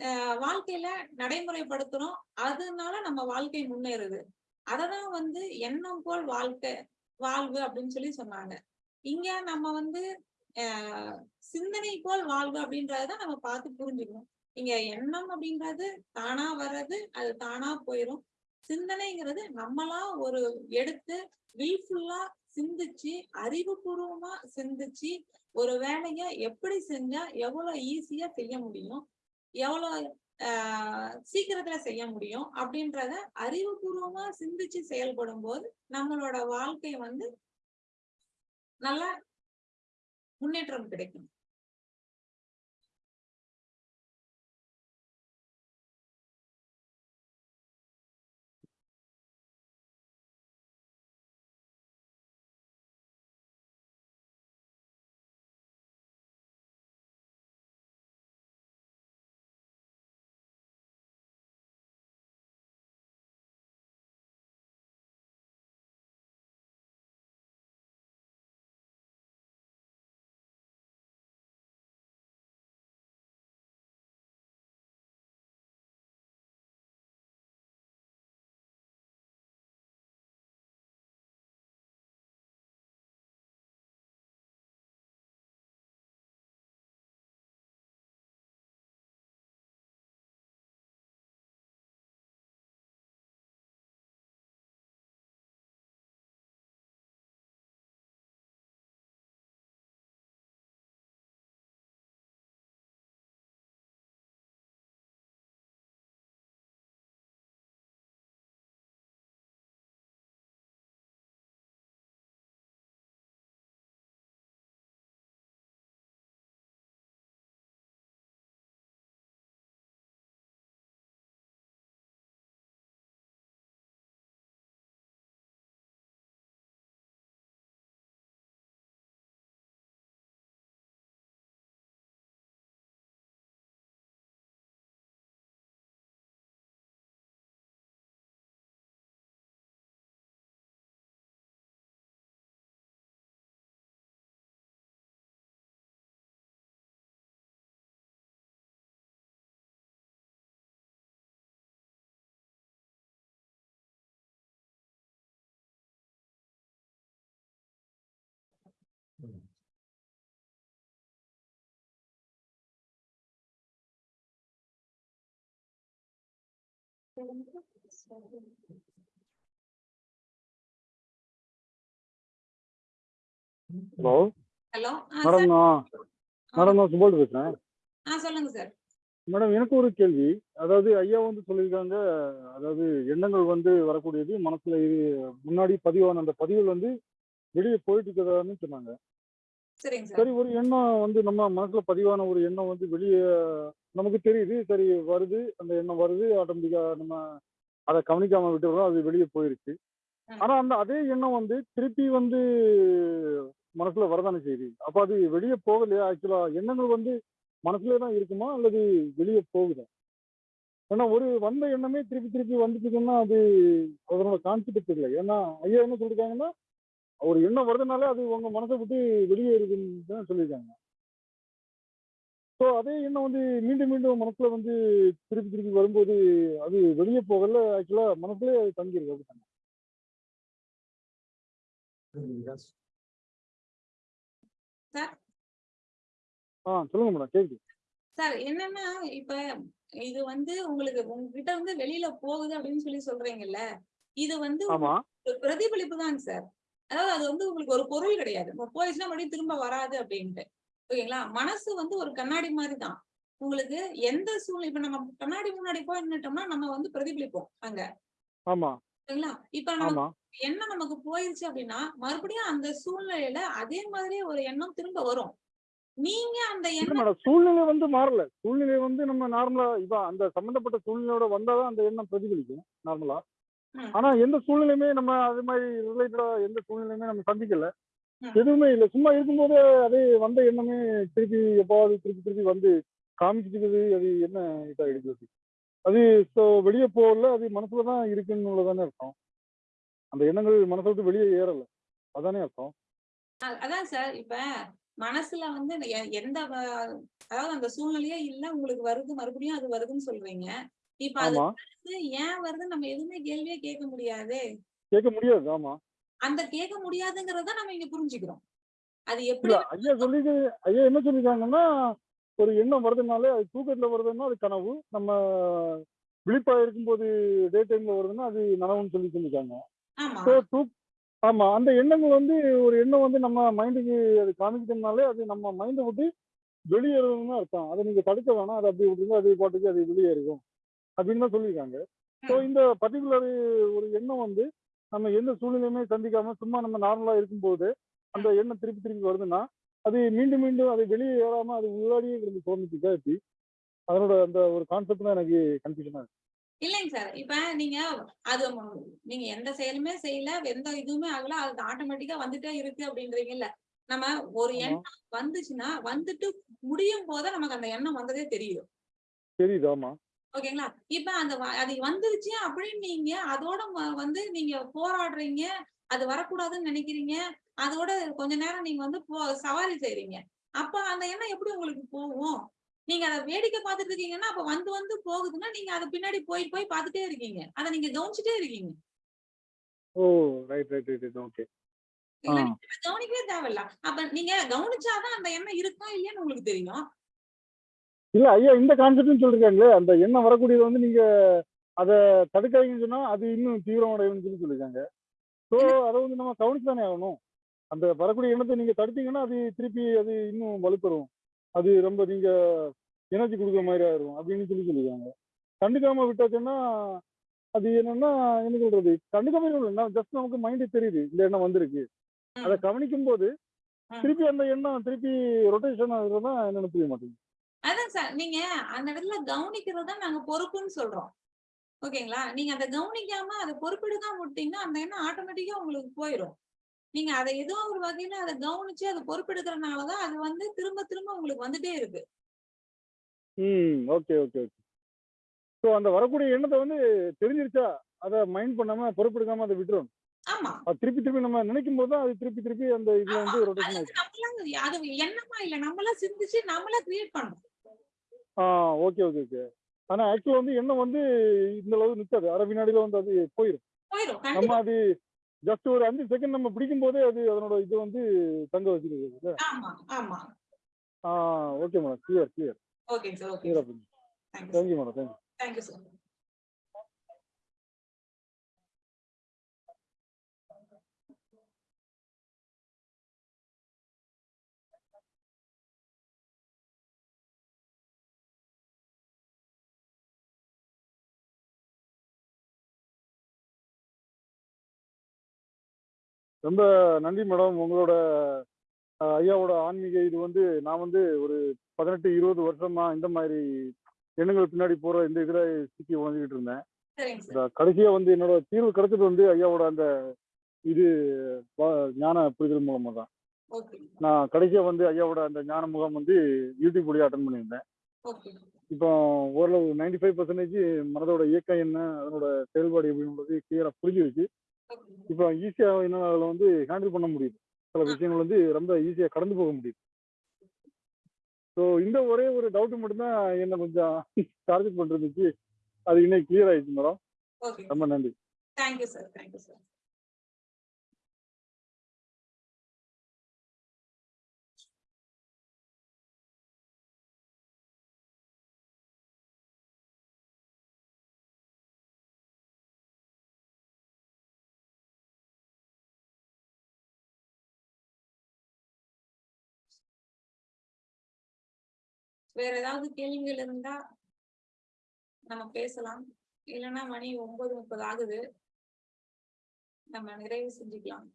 அஹ், வாழ்க்கையில நடைமுறைப்படுத்துறோம். அதனால நம்ம வாழ்க்கை முன்னேறுது. அததான் வந்து எண்ணம் போல் வாழ்க்கை வாழ்வு அப்படின்னு சொல்லி சொன்னாங்க. இங்க நம்ம வந்து ஆஹ் சிந்தனை போல் வாழ்வு அப்படின்றதுதான் நம்ம பார்த்து புரிஞ்சுக்கணும். இங்க எண்ணம் அப்படின்றது தானா வர்றது அது தானா போயிரும். சிந்தனைங்கிறது நம்மளா ஒரு எடுத்து வில்ஃபுல்லா சிந்திச்சு அறிவுபூர்வமா சிந்திச்சு ஒரு வேலைய எப்படி செஞ்சா எவ்வளவு ஈஸியா செய்ய முடியும் எவ்வளவு ஆஹ் சீக்கிரத்துல செய்ய முடியும் அப்படின்றத அறிவுபூர்வமா சிந்திச்சு செயல்படும் போது நம்மளோட வாழ்க்கை வந்து நல்ல முன்னேற்றம் கிடைக்கும். ஹலோ ஹலோ மேடம் நான் மேடம் நான் சுபால் பேசுறேன். ஆ சொல்லுங்க சார் மேடம் எனக்கு ஒரு கேள்வி. அதாவது ஐயா வந்து சொல்லியிருக்காங்க அதாவது எண்ணங்கள் வந்து வரக்கூடியது மனசுல இது முன்னாடி பதிவான அந்த பதிவுகள் வந்து வெளியே போயிட்டு இருக்கிறதான்னு சொன்னாங்க. சார். ஒரு எண்ணம் வந்து நம்ம மனசுல பதிவான ஒரு எண்ணம் வந்து வெளியே நமக்கு தெரியுது சரி வருது அந்த எண்ணம் வருது ஆட்டோமேட்டிக்கா நம்ம அதை கவனிக்காம விட்டுறோம் அது வெளியே போயிருச்சு. ஆனா அந்த அதே எண்ணம் வந்து திருப்பி வந்து மனசுல வரதானே செய்யுது. அப்ப அது வெளியே போகலையா? ஆக்சுவலா எண்ணங்கள் வந்து மனசுல தான் இருக்குமா? அல்லது வெளியே போகுதா? ஏன்னா ஒரு வந்த எண்ணமே திருப்பி திருப்பி வந்துட்டுதுன்னா அது அதனோட கான்செப்ட் தெரியல. ஏன்னா ஐயா என்ன சொல்லிருக்காங்கன்னா ஒரு எண்ணம் வருதுனாலே அது உங்க மனசை விட்டு வெளியே இருக்குன்னு தான் சொல்லியிருக்காங்க. ஸோ அதே எண்ணம் வந்து மீண்டும் மீண்டும் மனசுல வந்து திருப்பி திருப்பி வரும்போது அது வெளியே போகல. ஆக்சுவலா மனசுலயே அது தங்கியிருக்கு அப்படித்தாங்க ஆ சொல்லுங்க மேடம் கேக்குது. சார் என்னன்னா இப்ப இது வந்து உங்களுக்கு உங்ககிட்ட வந்து வெளியில போகுது அப்படின்னு சொல்லி சொல்றீங்கல்ல இது வந்து பிரதிபலிப்பு தாங்க சார் அதாவது அது வந்து உங்களுக்கு ஒரு பொருள் கிடையாது. போயிடுச்சுன்னா மறுபடியும் திரும்ப வராது அப்படின்ட்டு. ஓகேங்களா? மனசு வந்து ஒரு கண்ணாடி மாதிரி தான் உங்களுக்கு எந்த சூழ்நிலை இப்ப நம்ம கண்ணாடி முன்னாடி போய் நின்னுட்டோம்னா நம்ம வந்து பிரதிபலிப்போம் அங்க. ஓகேங்களா? இப்ப நம்ம எண்ணம் நமக்கு போயிருச்சு அப்படின்னா மறுபடியும் அந்த சூழ்நிலையில அதே மாதிரியே ஒரு எண்ணம் திரும்ப வரும். நீங்க அந்த எண்ணம் சூழ்நிலை வந்து மாறல. சூழ்நிலை வந்து நம்ம நார்மலா இப்ப அந்த சம்பந்தப்பட்ட சூழ்நிலையோட வந்தாதான் அந்த எண்ணம் பிரதிபலிக்கும் நார்மலா. ஆனா எந்த சூழ்நிலையுமே நம்ம அது மாதிரி ரிலேட்டடா எந்த சூழ்நிலையுமே நம்ம சந்திக்கல. எதுவுமே இல்லை. சும்மா இருக்கும்போதே அதே வந்த எண்ணமே திருப்பி எப்பாவது திருப்பி திருப்பி வந்து காமிச்சிட்டு அது என்ன இதா எடுக்கிறது அது ஸோ வெளியே போகல. அது மனசுல தான் இருக்குன்னு உள்ளதானே அர்த்தம். அந்த எண்ணங்கள் மனசை விட்டு வெளியே ஏறல. அதானே அர்த்தம்? அதான் சார் இப்ப மனசுல வந்து எந்த அதாவது அந்த சூழ்நிலையே இல்ல. உங்களுக்கு வருது. மறுபடியும் அது வருதுன்னு சொல்றீங்க. இப்ப அது ஆமா. ஏன் வருது? நம்ம எதுவுமே கேள்வியே கேட்க முடியாது. கேட்க முடியாது ஆமா. அந்த கேட்க முடியாதுங்கிறத நம்ம இங்க புரிஞ்சுக்கிறோம். அது எப்படி இல்ல ஐயா சொல்லி ஐயா என்ன சொல்லிருக்காங்கன்னா ஒரு எண்ணம் வருதுனாலே அது தூக்கத்துல வருதுன்னா அது கனவு. நம்ம விழிப்பா இருக்கும்போது டே டைம்ல வருதுன்னா அது நனவுன்னு சொல்லி சொல்லிருக்காங்க. ஆமா. ஸோ ஆமா அந்த எண்ணங்கள் வந்து ஒரு எண்ணம் வந்து நம்ம மைண்டுக்கு அது காமிக்கிட்டோம்னாலே அது நம்ம மைண்டை விட்டு வெளியேறணும்னு அர்த்தம். அதை நீங்க தடுக்க வேணாம். அதை அப்படி விட்டுருங்க அது பாட்டுக்கு அது வெளியேறிடும். அப்படின்னு தான் சொல்லியிருக்காங்க. ஸோ இந்த பர்டிகுலர் ஒரு எண்ணம் வந்து நம்ம எந்த சூழ்நிலையுமே சந்திக்காம சும்மா நம்ம நார்மலா இருக்கும்போது அந்த எண்ணம் திருப்பி திருப்பி வருதுன்னா அது மீண்டும் மீண்டும் அது வெளியே ஏறாம அது உள்ளாடியே இருந்து தோணுச்சுக்கா எப்படி? அதனோட அந்த ஒரு கான்செப்ட் தான் எனக்கு கன்ஃபியூஷனா இருக்கு. இல்லைங்க சார். இப்ப நீங்க அது நீங்க எந்த செயலுமே செய்யல எந்த இதுவுமே ஆகல அது ஆட்டோமேட்டிக்கா வந்துட்டே இருக்கு அப்படின்றீங்கல்ல. நம்ம ஒரு. எண்ணம் வந்துச்சுன்னா வந்துட்டு முடியும் போது நமக்கு அந்த எண்ணம் வந்ததே தெரியும். தெரியுது. ஆமா. ஓகேங்களா? இப்ப அந்த அது வந்துருச்சு அப்படின்னு நீங்க அதோட வந்து நீங்க போராடுறீங்க அது வரக்கூடாதுன்னு நினைக்கிறீங்க அதோட கொஞ்ச நேரம் நீங்க வந்து சவாரி செய்றீங்க. அப்ப அந்த எண்ணம் எப்படி உங்களுக்கு போகும்? நீங்க அதை வேடிக்கை பார்த்துட்டு இருக்கீங்கன்னா அப்ப வந்து வந்து போகுதுன்னா நீங்க அதை பின்னாடி போய் போய் பார்த்துட்டே இருக்கீங்க. அதை நீங்க கவனிச்சுட்டே இருக்கீங்க. Oh right right right okay கவனிக்கவே தேவையில்ல. அப்ப நீங்க கவனிச்சாதான் அந்த எண்ணம் இருக்கா இல்லையான்னு உங்களுக்கு தெரியும். இல்ல ஐயா இந்த கான்செப்ட்னு சொல்லிருக்காங்களே அந்த எண்ணம் வரக்கூடியது வந்து நீங்க அதை தடுக்காதீங்கன்னு சொன்னா அது இன்னும் தீவிரமடையும்னு சொல்லி சொல்லியிருக்காங்க ஸோ அதை வந்து நம்ம கவனிச்சு தானே ஆகணும். அந்த வரக்கூடிய எண்ணத்தை நீங்க தடுத்தீங்கன்னா அது திருப்பி அது இன்னும் வலுப்பெறும். அது ரொம்ப நீங்க எனர்ஜி கொடுக்குற மாதிரி ஆயிரும் அப்படின்னு சொல்லி சொல்லியிருக்காங்க கண்டுக்காம விட்டாச்சுன்னா அது என்னன்னா என்ன சொல்றது? கண்டுக்காம ஜஸ்ட் நமக்கு மைண்டு தெரியுது இந்த எண்ணம் வந்திருக்கு. அதை கவனிக்கும் போது. திருப்பி அந்த எண்ணம் திருப்பி ரொட்டேஷன் ஆகுறதுதான் என்னன்னு புரிய மாட்டேங்குது. அதான் சார் நீங்க அந்த இடத்துல கவனிக்கிறது நாங்க பொறுப்புன்னு சொல்றோம். ஓகேங்களா? நீங்க அதை கவனிக்காம அதை பொறுப்பெடுக்காம விட்டீங்கன்னா அந்த எண்ணம் ஆட்டோமேட்டிக்கா உங்களுக்கு போயிடும் நீங்க அதை ஏதோ ஒரு வகையில அதை கவனிச்சு அதை பொறுப்பெடுக்கிறதுனாலதான் அது வந்து திரும்ப திரும்ப உங்களுக்கு வந்துட்டே இருக்கு. ம் ஓகே ஓகே ஓகே ஸோ அந்த வரக்கூடிய எண்ணத்தை வந்து தெரிஞ்சிருச்சா? அதை மைண்ட் பண்ணாம பொறுப்பெடுக்காம அதை விட்டுரும். திருப்பி திருப்பி நம்ம நினைக்கும் போது அது திருப்பி திருப்பி அந்த இதுல வந்து ரொட்டேஷன் அது எண்ணமா இல்ல. நம்மளா சிந்திச்சு நம்மளா கிரியேட் பண்றோம் ஆ ஓகே ஓகே ஓகே ஆனா ஆக்சுவலா வந்து எண்ணம் வந்து இந்த அளவு நிற்காது அரை வினாடியில வந்து அது போயிடும் நம்ம அது ஜஸ்ட் ஒரு அஞ்சு செகண்ட் நம்ம பிடிக்கும் போதே அது அதனோட இது வந்து தங்க ஆமா ஆ ஓகே மேடம் கிளியர் கிளியர் ஓகேங்க sir okay thank you thank you madam thank you thank you sir ரொம்ப நன்றி மேடம். உங்களோட ஐயாவோட ஆன்மீக இது வந்து நான் வந்து ஒரு பதினெட்டு இருபது வருஷமா இந்த மாதிரி எண்ணங்கள் பின்னாடி போற இந்த இதுல சிக்கி உணர்ந்துகிட்டு இருந்தேன். கடைசியா வந்து என்னோட தீர்வு கிடைச்சது வந்து ஐயாவோட அந்த இது ஞான புரிதல் மூலமா தான். நான் கடைசியா வந்து ஐயாவோட அந்த ஞான முகாம் வந்து யூடியூப் வழியா அட்டன் பண்ணியிருந்தேன். இப்போ ஓரளவு நைன்டி ஃபைவ் பர்சன்டேஜ் மனதோட இயக்கம் என்ன அதனோட செயல்பாடு எப்படின்றது கிளியரா புரிஞ்சிருச்சு. ஓகே இப்போ ஈஸியா என்ன அதில் வந்து ஹேண்டில் பண்ண முடியுது. சில விஷயங்கள் வந்து ரொம்ப ஈஸியா கடந்து போக முடியுது. ஸோ இந்த ஒரே ஒரு டவுட் மட்டும்தான் என்ன கொஞ்சம் டார்கெட் பண்ணிருந்துச்சு அது இன்னைக்கு கிளியர் ஆயிடுச்சு மேடம். ரொம்ப நன்றி. தேங்க்யூ சார் தேங்க்யூ சார் வேற ஏதாவது கேள்விகள் இருந்தா நம்ம பேசலாம். இல்லைன்னா மணி ஒன்பது முப்பது ஆகுது. நம்ம நிறைவு செஞ்சுக்கலாம்.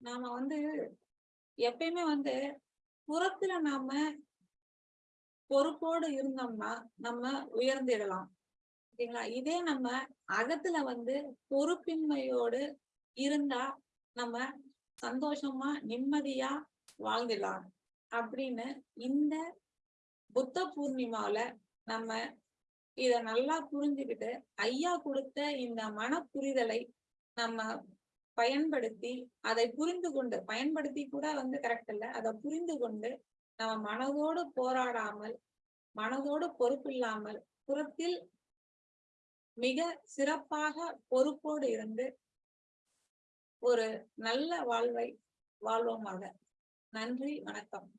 நாம வந்து எப்பயுமே வந்து புறத்துல நாம பொறுப்போடு இருந்தோம்னா நம்ம உயர்ந்திடலாம். ஓகேங்களா? இதே நம்ம அகத்துல வந்து பொறுப்பின்மையோடு இருந்தா நம்ம சந்தோஷமா நிம்மதியா வாழ்ந்துடலாம். அப்படின்னு இந்த புத்த பூர்ணிமாவில நம்ம இத நல்லா புரிஞ்சுக்கிட்டு ஐயா கொடுத்த இந்த மன புரிதலை நம்ம பயன்படுத்தி அதை புரிந்து கொண்டு பயன்படுத்தி கூட வந்து கரெக்ட் இல்லை அதை புரிந்து கொண்டு நம்ம மனதோடு போராடாமல் மனதோடு பொறுப்பில்லாமல் புறத்தில் மிக சிறப்பாக பொறுப்போடு இருந்து ஒரு நல்ல வாழ்வை வாழ்வோமாக. நன்றி வணக்கம்.